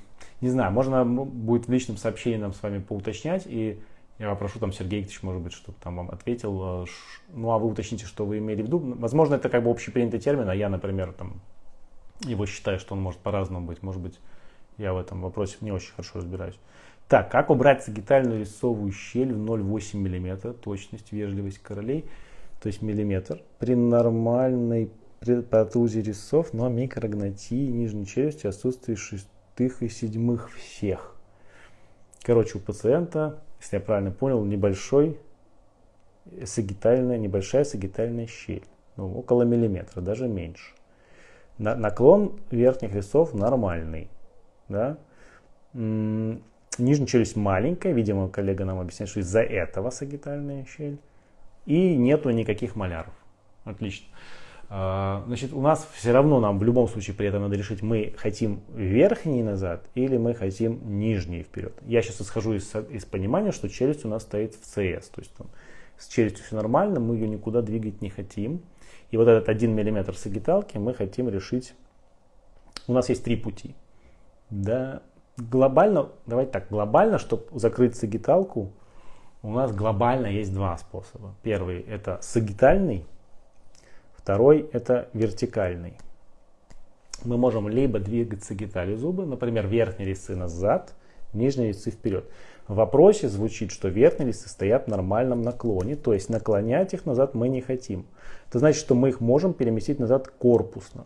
знаю, можно будет в личном сообщении нам с вами поуточнять, и я попрошу там Сергей Викторович, может быть, чтобы там вам ответил. А, ну, а вы уточните, что вы имели в виду. Возможно, это как бы общепринятый термин, а я, например, там его считаю, что он может по-разному быть. Может быть, я в этом вопросе не очень хорошо разбираюсь. Так, как убрать сагитальную рисовую щель в 0,8 мм, точность, вежливость королей, то есть миллиметр, при нормальной протрузе резцов, но микрогнатии нижней челюсти, отсутствии шестых и седьмых всех. Короче, у пациента, если я правильно понял, небольшой сагитальная, небольшая сагитальная щель, ну, около миллиметра, даже меньше. На, наклон верхних резцов нормальный, да, Нижняя челюсть маленькая, видимо, коллега нам объясняет, что из-за этого сагитальная щель. И нету никаких маляров. Отлично. А, значит, у нас все равно нам в любом случае при этом надо решить, мы хотим верхний назад или мы хотим нижний вперед. Я сейчас исхожу из, из понимания, что челюсть у нас стоит в CS. То есть там, с челюстью все нормально, мы ее никуда двигать не хотим. И вот этот 1 мм сагиталки мы хотим решить. У нас есть три пути. Да, глобально, давайте так, глобально, чтобы закрыть сагиталку, у нас глобально есть два способа. Первый это сагитальный, второй это вертикальный. Мы можем либо двигать сагитали зубы, например, верхние резцы назад, нижние резцы вперед. В вопросе звучит, что верхние листы стоят в нормальном наклоне, то есть наклонять их назад мы не хотим. Это значит, что мы их можем переместить назад корпусно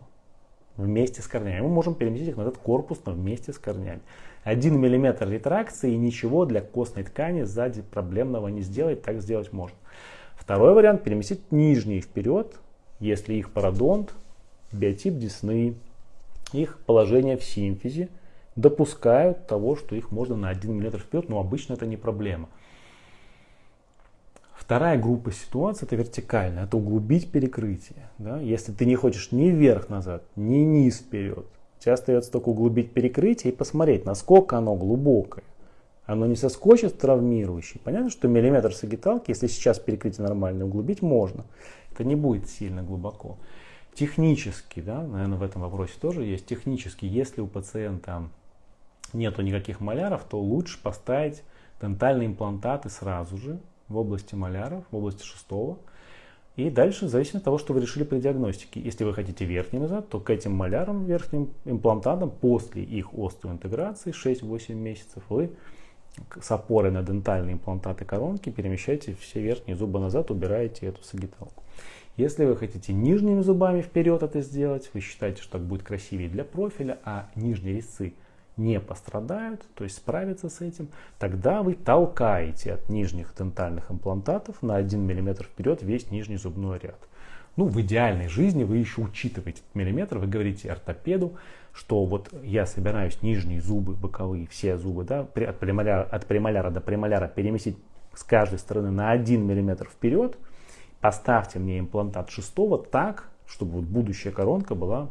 вместе с корнями. Мы можем переместить их назад корпусно вместе с корнями. 1 мм ретракции и ничего для костной ткани сзади проблемного не сделать, так сделать можно. Второй вариант переместить нижние вперед, если их пародонт, биотип десны, их положение в симфизе допускают того, что их можно на 1 мм вперед, но обычно это не проблема. Вторая группа ситуаций это вертикальная, это углубить перекрытие. Да? Если ты не хочешь ни вверх-назад, ни низ вперед, тебе остается только углубить перекрытие и посмотреть, насколько оно глубокое. Оно не соскочит травмирующий. Понятно, что миллиметр сагиталки, если сейчас перекрытие нормальное, углубить можно. Это не будет сильно глубоко. Технически, да, наверное, в этом вопросе тоже есть. Технически, если у пациента нету никаких маляров, то лучше поставить дентальные имплантаты сразу же, в области маляров, в области шестого. И дальше, зависит от того, что вы решили при диагностике. Если вы хотите верхний назад, то к этим малярам, верхним имплантатам, после их остеоинтеграции 6-8 месяцев, вы с опорой на дентальные имплантаты коронки перемещаете все верхние зубы назад, убираете эту сагиталку. Если вы хотите нижними зубами вперед это сделать, вы считаете, что так будет красивее для профиля, а нижние резцы не пострадают, то есть справиться с этим, тогда вы толкаете от нижних дентальных имплантатов на 1 мм вперед весь нижний зубной ряд. Ну, в идеальной жизни вы еще учитываете миллиметр, вы говорите ортопеду, что вот я собираюсь нижние зубы, боковые, все зубы, да, от премоляра, от премоляра до премоляра переместить с каждой стороны на 1 мм вперед, поставьте мне имплантат шестого так, чтобы вот будущая коронка была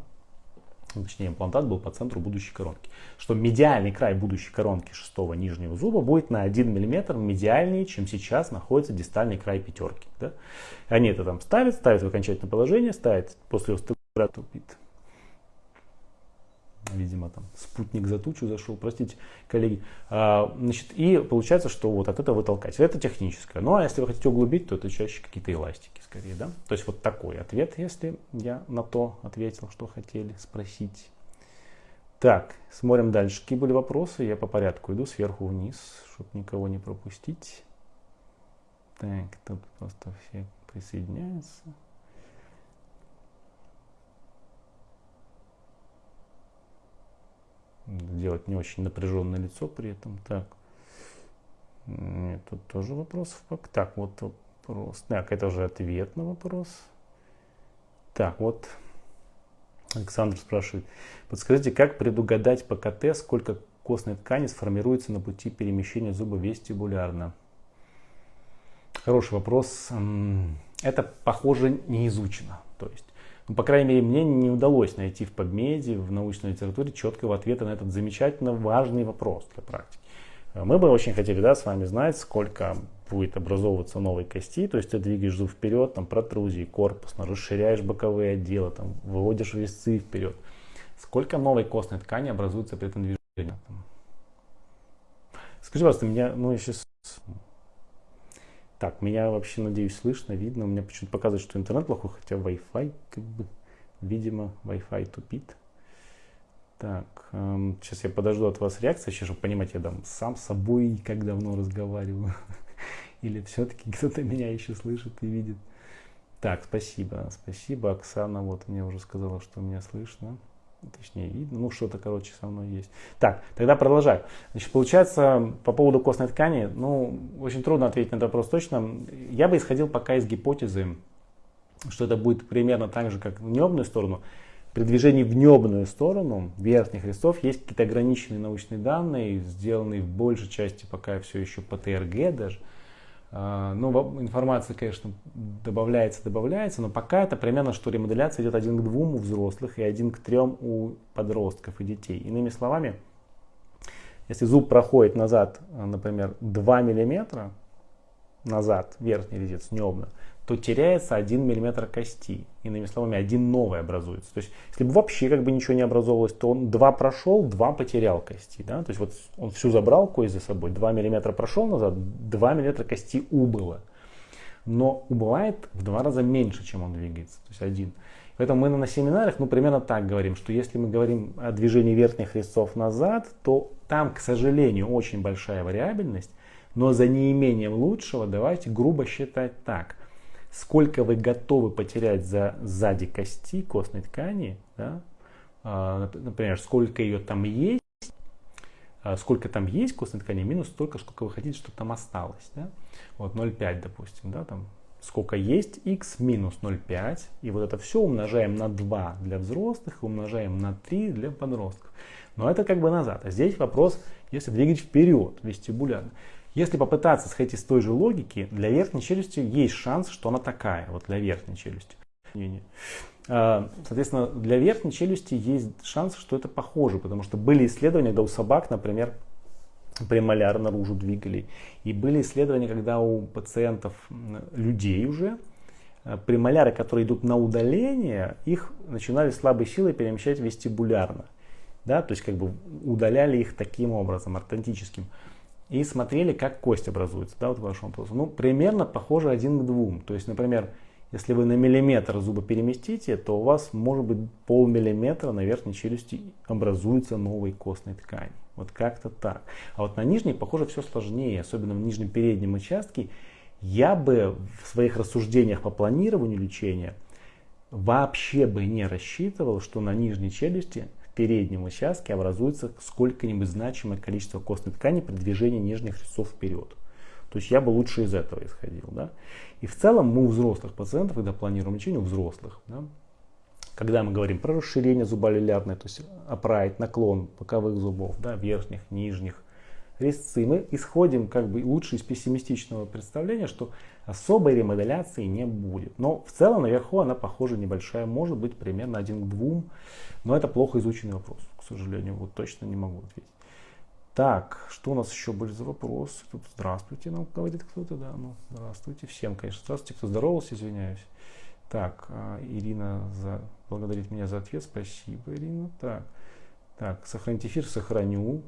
точнее имплантат был по центру будущей коронки, что медиальный край будущей коронки шестого нижнего зуба будет на 1 мм медиальнее, чем сейчас находится дистальный край пятерки. Да? Они это там ставят, ставят в окончательное положение, ставят после остеоклератопит видимо, там спутник за тучу зашел, простите, коллеги. А, значит, и получается, что вот от этого вы толкаете. Это техническое. Ну, а если вы хотите углубить, то это чаще какие-то эластики скорее, да? То есть вот такой ответ, если я на то ответил, что хотели спросить. Так, смотрим дальше. Какие были вопросы? Я по порядку иду сверху вниз, чтобы никого не пропустить. Так, тут просто все присоединяются. Делать не очень напряженное лицо при этом. Так, Нет, тут тоже вопросов. Так, вот вопрос. Так, это уже ответ на вопрос. Так, вот Александр спрашивает. Подскажите, как предугадать по КТ, сколько костной ткани сформируется на пути перемещения зуба вестибулярно? Хороший вопрос. Это, похоже, не изучено. То есть ну, по крайней мере, мне не удалось найти в PubMed, в научной литературе четкого ответа на этот замечательно важный вопрос для практики. Мы бы очень хотели да, с вами знать, сколько будет образовываться новой кости, то есть ты двигаешь зуб вперед, там протрузии корпусно, расширяешь боковые отделы, там, выводишь резцы вперед. Сколько новой костной ткани образуется при этом движении? Скажи, пожалуйста, меня, ну, я сейчас так, меня вообще, надеюсь, слышно, видно. У меня почему-то показывает, что интернет плохой, хотя Wi-Fi, как бы, видимо, Wi-Fi тупит. Так, эм, сейчас я подожду от вас реакции, сейчас, чтобы понимать, я там сам с собой как давно разговариваю. <laughs> Или все-таки кто-то меня еще слышит и видит. Так, спасибо, спасибо. Оксана вот мне уже сказала, что меня слышно точнее видно, ну что-то, короче, со мной есть. Так, тогда продолжаю. Значит, получается, по поводу костной ткани, ну, очень трудно ответить на этот вопрос точно. Я бы исходил пока из гипотезы, что это будет примерно так же, как в небную сторону. При движении в небную сторону верхних листов есть какие-то ограниченные научные данные, сделанные в большей части пока все еще по ТРГ даже. А, ну, информация, конечно, добавляется, добавляется, но пока это примерно, что ремоделяция идет один к двум у взрослых и один к трем у подростков и детей. Иными словами, если зуб проходит назад, например, 2 мм назад, верхний резец небно, то теряется 1 мм кости. Иными словами, один новый образуется. То есть, если бы вообще как бы ничего не образовывалось, то он 2 прошел, 2 потерял кости. Да? То есть, вот он всю забрал кость за собой, 2 мм прошел назад, 2 мм кости убыло. Но убывает в два раза меньше, чем он двигается. То есть, один. Поэтому мы на семинарах, ну, примерно так говорим, что если мы говорим о движении верхних резцов назад, то там, к сожалению, очень большая вариабельность – Но за неимением лучшего давайте грубо считать так. Сколько вы готовы потерять за сзади кости костной ткани, да? а, например, сколько ее там есть, а, сколько там есть костной ткани, минус столько, сколько вы хотите, чтобы там осталось. Да? Вот 0,5, допустим, да, там сколько есть x минус 0,5. И вот это все умножаем на 2 для взрослых умножаем на 3 для подростков. Но это как бы назад. А здесь вопрос, если двигать вперед вестибулярно. Если попытаться сходить из той же логики, для верхней челюсти есть шанс, что она такая, вот для верхней челюсти. А, соответственно, для верхней челюсти есть шанс, что это похоже, потому что были исследования, когда у собак, например, премоляр наружу двигали. И были исследования, когда у пациентов, людей уже, э, премоляры, которые идут на удаление, их начинали слабой силой перемещать вестибулярно. Да, то есть как бы удаляли их таким образом, ортодонтическим. И смотрели, как кость образуется. Да, вот ваш вопрос. Ну, примерно похоже один к двум. То есть, например, если вы на миллиметр зуба переместите, то у вас может быть полмиллиметра на верхней челюсти образуется новой костной ткани. Вот как-то так. А вот на нижней, похоже, все сложнее, особенно в нижнем переднем участке. Я бы в своих рассуждениях по планированию лечения вообще бы не рассчитывал, что на нижней челюсти переднем участке образуется сколько-нибудь значимое количество костной ткани при движении нижних резцов вперед. То есть я бы лучше из этого исходил. Да? И в целом мы у взрослых пациентов, когда планируем лечение, у взрослых, да, когда мы говорим про расширение зуболилярной, то есть оправить наклон боковых зубов, да, верхних, нижних, резцы, мы исходим как бы лучше из пессимистичного представления, что особой ремоделяции не будет. Но в целом наверху она, похоже, небольшая, может быть примерно один к двум, но это плохо изученный вопрос, к сожалению, вот точно не могу ответить. Так, что у нас еще были за вопросы? Тут здравствуйте, нам говорит кто-то, да, ну, здравствуйте всем, конечно, здравствуйте, кто здоровался, извиняюсь. Так, а, Ирина за, благодарит меня за ответ, спасибо, Ирина. Так, так, сохранить эфир, сохраню.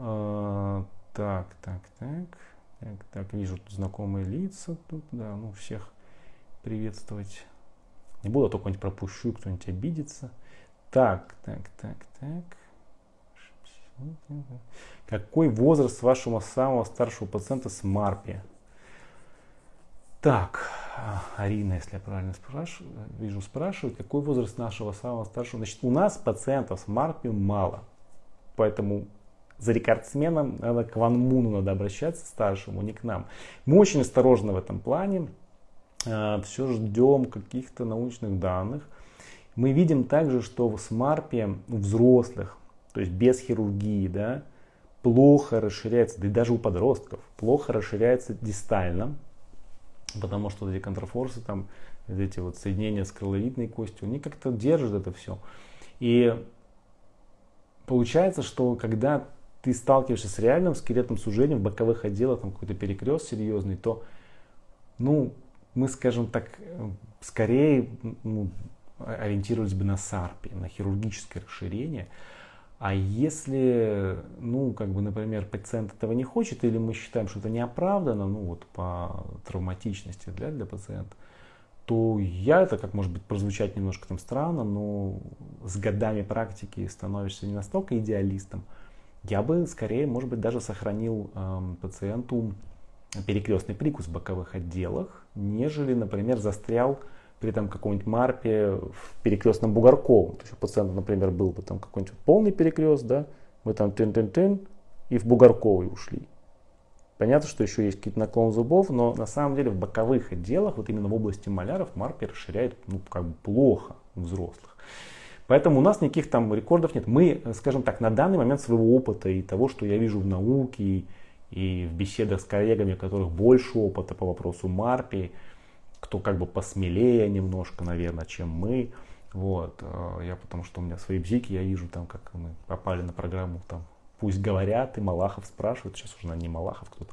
А, так, так, так, так, так, вижу тут знакомые лица, тут, да, ну, всех приветствовать. Не буду, а то какой-нибудь пропущу, кто-нибудь обидится. Так, так, так, так. Какой возраст вашего самого старшего пациента с МАРПи? Так, Арина, если я правильно спрашиваю, вижу, спрашивает, какой возраст нашего самого старшего. Значит, у нас пациентов с МАРПи мало. Поэтому за рекордсменом надо к Ван Муну надо обращаться, старшему, не к нам. Мы очень осторожны в этом плане. А, Все ждем каких-то научных данных. Мы видим также, что в СМАРПе у взрослых то есть без хирургии, да, плохо расширяется, да и даже у подростков, плохо расширяется дистально, потому что эти контрафорсы, там, эти вот соединения с крыловидной костью, они как-то держат это все. И получается, что когда ты сталкиваешься с реальным скелетным сужением в боковых отделах, там какой-то перекрест серьезный, то, ну, мы, скажем так, скорее ну, ориентировались бы на САРПе, на хирургическое расширение, а если, ну, как бы, например, пациент этого не хочет, или мы считаем, что это неоправданно, ну, вот по травматичности для, для пациента, то я, это как может быть прозвучать немножко там странно, но с годами практики становишься не настолько идеалистом, я бы скорее, может быть, даже сохранил э, пациенту перекрестный прикус в боковых отделах, нежели, например, застрял при там каком-нибудь марпе в перекрестном бугорковом. То есть у пациента, например, был бы там какой-нибудь полный перекрест, да, мы там тын-тын-тын и в бугорковый ушли. Понятно, что еще есть какие-то наклон зубов, но на самом деле в боковых отделах, вот именно в области маляров, марпи расширяет ну, как бы плохо у взрослых. Поэтому у нас никаких там рекордов нет. Мы, скажем так, на данный момент своего опыта и того, что я вижу в науке и, и в беседах с коллегами, у которых больше опыта по вопросу марпи, кто как бы посмелее немножко, наверное, чем мы. Вот, э, я потому что у меня свои бзики, я вижу там, как мы попали на программу, там, пусть говорят, и Малахов спрашивает, сейчас уже не Малахов кто-то,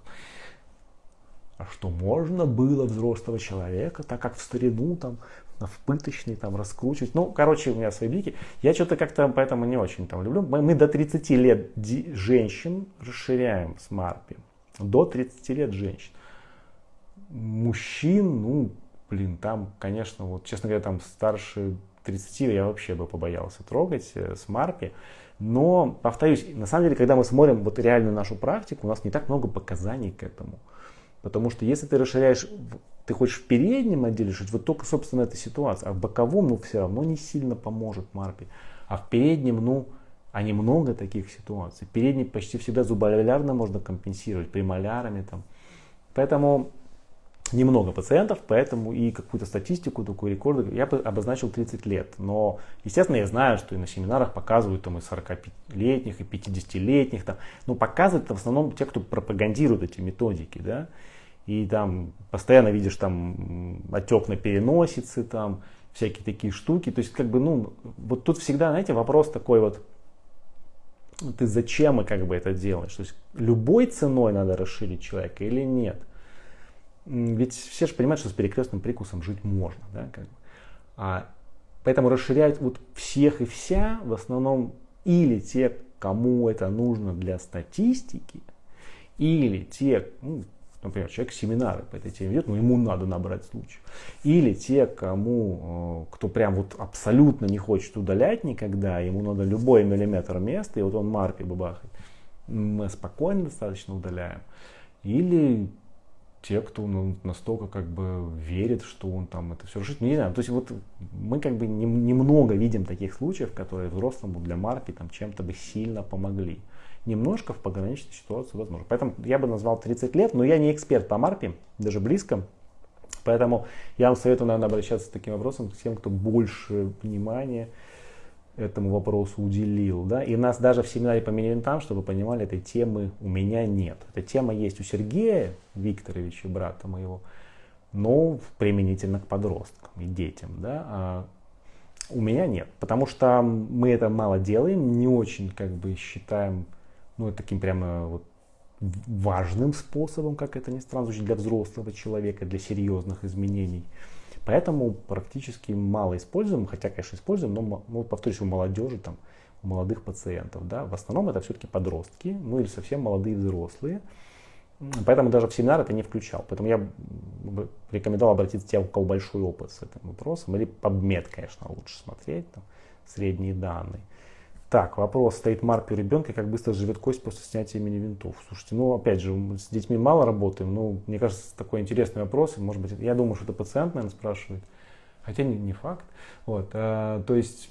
а что можно было взрослого человека, так как в старину там в пыточный там раскручивать. Ну, короче, у меня свои блики. Я что-то как-то поэтому не очень там люблю. Мы, мы до 30 лет женщин расширяем с Марпи. До 30 лет женщин мужчин, ну, блин, там, конечно, вот, честно говоря, там старше 30 я вообще бы побоялся трогать э, с Марпи. Но, повторюсь, на самом деле, когда мы смотрим вот реальную нашу практику, у нас не так много показаний к этому. Потому что если ты расширяешь, ты хочешь в переднем отделе решить, вот только, собственно, эта ситуация, а в боковом, ну, все равно не сильно поможет Марпи. А в переднем, ну, а немного таких ситуаций. Передний почти всегда зуболярно можно компенсировать, премолярами там. Поэтому немного пациентов, поэтому и какую-то статистику, такую рекорд я бы обозначил 30 лет. Но, естественно, я знаю, что и на семинарах показывают там и 45-летних, и 50-летних. Там, но показывают в основном те, кто пропагандирует эти методики, да. И там постоянно видишь там отек на переносице, там всякие такие штуки. То есть, как бы, ну, вот тут всегда, знаете, вопрос такой вот, ты зачем и как бы это делаешь? То есть, любой ценой надо расширить человека или нет? Ведь все же понимают, что с перекрестным прикусом жить можно. Да, как бы. а, поэтому расширять вот всех и вся в основном или те, кому это нужно для статистики, или те, ну, например, человек семинары по этой теме ведет, но ему надо набрать случай. Или те, кому, э, кто прям вот абсолютно не хочет удалять никогда, ему надо любой миллиметр места, и вот он марпи бабахает. Мы спокойно достаточно удаляем. Или те, кто ну, настолько как бы верит, что он там это все решит. Не знаю, то есть вот мы как бы не, немного видим таких случаев, которые взрослому для марки там чем-то бы сильно помогли. Немножко в пограничной ситуации возможно. Поэтому я бы назвал 30 лет, но я не эксперт по марпе, даже близко. Поэтому я вам советую, наверное, обращаться с таким вопросом к тем, кто больше внимания этому вопросу уделил. Да? И нас даже в семинаре по мини-винтам, чтобы вы понимали, этой темы у меня нет. Эта тема есть у Сергея Викторовича, брата моего, но применительно к подросткам и детям. Да? А у меня нет, потому что мы это мало делаем, не очень как бы считаем ну, таким прямо вот важным способом, как это ни странно для взрослого человека, для серьезных изменений. Поэтому практически мало используем, хотя, конечно, используем, но, ну, повторюсь, у молодежи, там, у молодых пациентов. Да? В основном это все-таки подростки, ну или совсем молодые взрослые. Поэтому даже в семинар это не включал. Поэтому я рекомендовал обратиться к тем, у кого большой опыт с этим вопросом. Или PubMed, конечно, лучше смотреть, там, средние данные. Так, вопрос, стоит марк у ребенка, как быстро живет кость после снятия мини-винтов. Слушайте, ну опять же, с детьми мало работаем, но мне кажется, такой интересный вопрос. Может быть, я думаю, что это пациент, наверное, спрашивает. Хотя не, не факт. Вот, а, то есть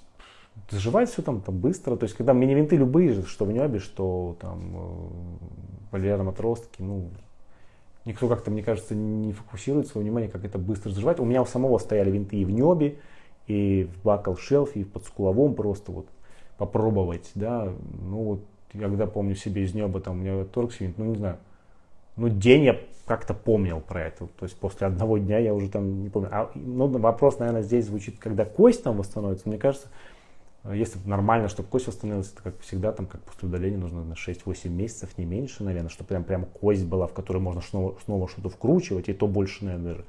заживает все там, там быстро. То есть, когда мини-винты любые, что в небе, что там в полярном отростке, ну, никто как-то, мне кажется, не фокусирует свое внимание, как это быстро заживает. У меня у самого стояли винты и в небе, и в бакал шелфе, и в подскуловом просто вот попробовать, да, ну вот я когда помню себе из неба, там у меня торксвинт, ну не знаю, ну день я как-то помнил про это, то есть после одного дня я уже там не помню. А, ну, вопрос, наверное, здесь звучит, когда кость там восстановится, мне кажется, если нормально, чтобы кость восстановилась, это как всегда, там, как после удаления, нужно на 6-8 месяцев, не меньше, наверное, чтобы прям, прям кость была, в которой можно снова, снова что-то вкручивать, и то больше, наверное, даже.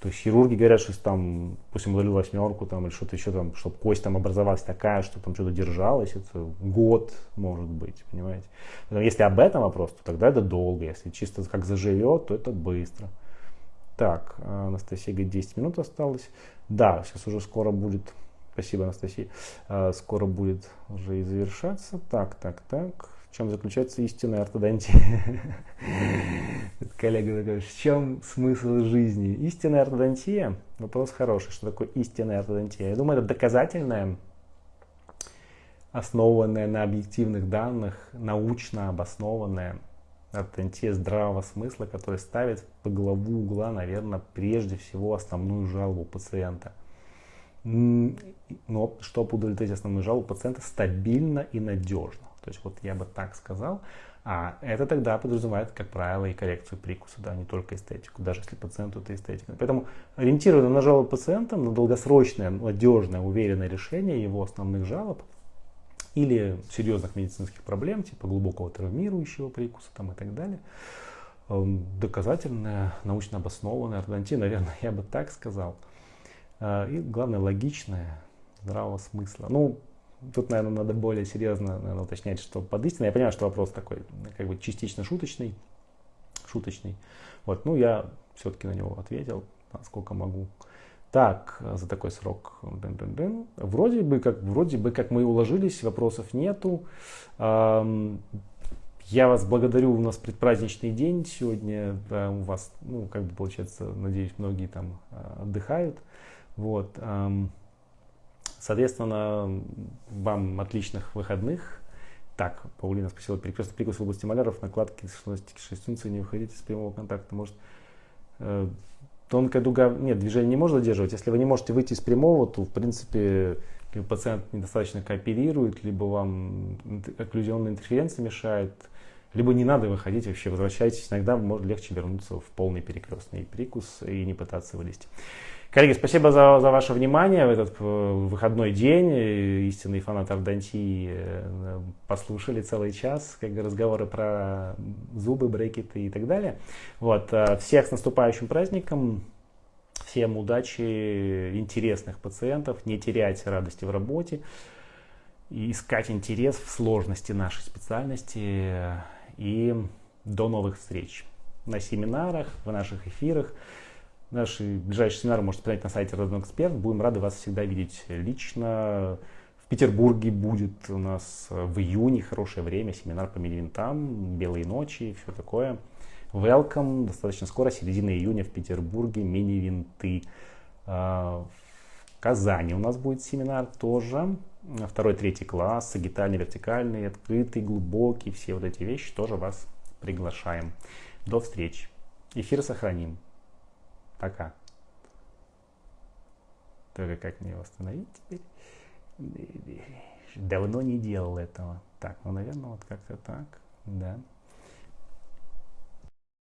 То есть хирурги говорят, что там, пусть удалил восьмерку там, или что-то еще там, чтобы кость там образовалась такая, что там что-то держалось, это год может быть, понимаете. Но если об этом вопрос, то тогда это долго. Если чисто как заживет, то это быстро. Так, Анастасия говорит, 10 минут осталось. Да, сейчас уже скоро будет, спасибо, Анастасия, а, скоро будет уже и завершаться. Так, так, так в чем заключается истинная ортодонтия. <laughs> Коллега такой, в чем смысл жизни? Истинная ортодонтия, вопрос хороший, что такое истинная ортодонтия. Я думаю, это доказательная, основанная на объективных данных, научно обоснованная ортодонтия здравого смысла, которая ставит по главу угла, наверное, прежде всего основную жалобу пациента. Но чтобы удовлетворить основную жалобу пациента стабильно и надежно. То есть вот я бы так сказал. А это тогда подразумевает, как правило, и коррекцию прикуса, да, не только эстетику, даже если пациенту это эстетика. Поэтому ориентированно на жалобы пациента, на долгосрочное, надежное, уверенное решение его основных жалоб или серьезных медицинских проблем, типа глубокого травмирующего прикуса там, и так далее, эм, доказательная, научно обоснованная ортодонтия, наверное, <laughs> я бы так сказал. Э, и главное, логичная, здравого смысла. Ну, Тут, наверное, надо более серьезно наверное, уточнять, что под истиной. Я понимаю, что вопрос такой, как бы частично шуточный, шуточный. Вот, ну, я все-таки на него ответил, насколько могу. Так, за такой срок. Вроде бы как, вроде бы как мы уложились, вопросов нету. Я вас благодарю, у нас предпраздничный день сегодня, у вас, ну, как бы получается, надеюсь, многие там а, отдыхают. Вот. Соответственно, вам отличных выходных. Так, Паулина спросила, перекрестный прикус в области маляров, накладки 6 функций, не выходите из прямого контакта, может э, тонкая дуга, нет, движение не может задерживать. Если вы не можете выйти из прямого, то, в принципе, либо пациент недостаточно кооперирует, либо вам окклюзионная интерференция мешает, либо не надо выходить вообще, возвращайтесь. Иногда может легче вернуться в полный перекрестный прикус и не пытаться вылезти. Коллеги, спасибо за, за ваше внимание в этот э, выходной день. Истинные фанаты ордонтии э, послушали целый час как бы, разговоры про зубы, брекеты и так далее. Вот. Э, всех с наступающим праздником. Всем удачи, интересных пациентов, не терять радости в работе и искать интерес в сложности нашей специальности. И до новых встреч на семинарах, в наших эфирах. Наши ближайшие семинары можете посмотреть на сайте Родной Эксперт. Будем рады вас всегда видеть лично. В Петербурге будет у нас в июне хорошее время, семинар по мини-винтам, белые ночи, все такое. Welcome, достаточно скоро, середина июня в Петербурге, мини-винты. А, в Казани у нас будет семинар тоже. Второй, третий класс, сагитальный, вертикальный, открытый, глубокий, все вот эти вещи тоже вас приглашаем. До встречи. Эфир сохраним. Пока. Только как мне его остановить теперь? Давно не делал этого. Так, ну, наверное, вот как-то так. Да.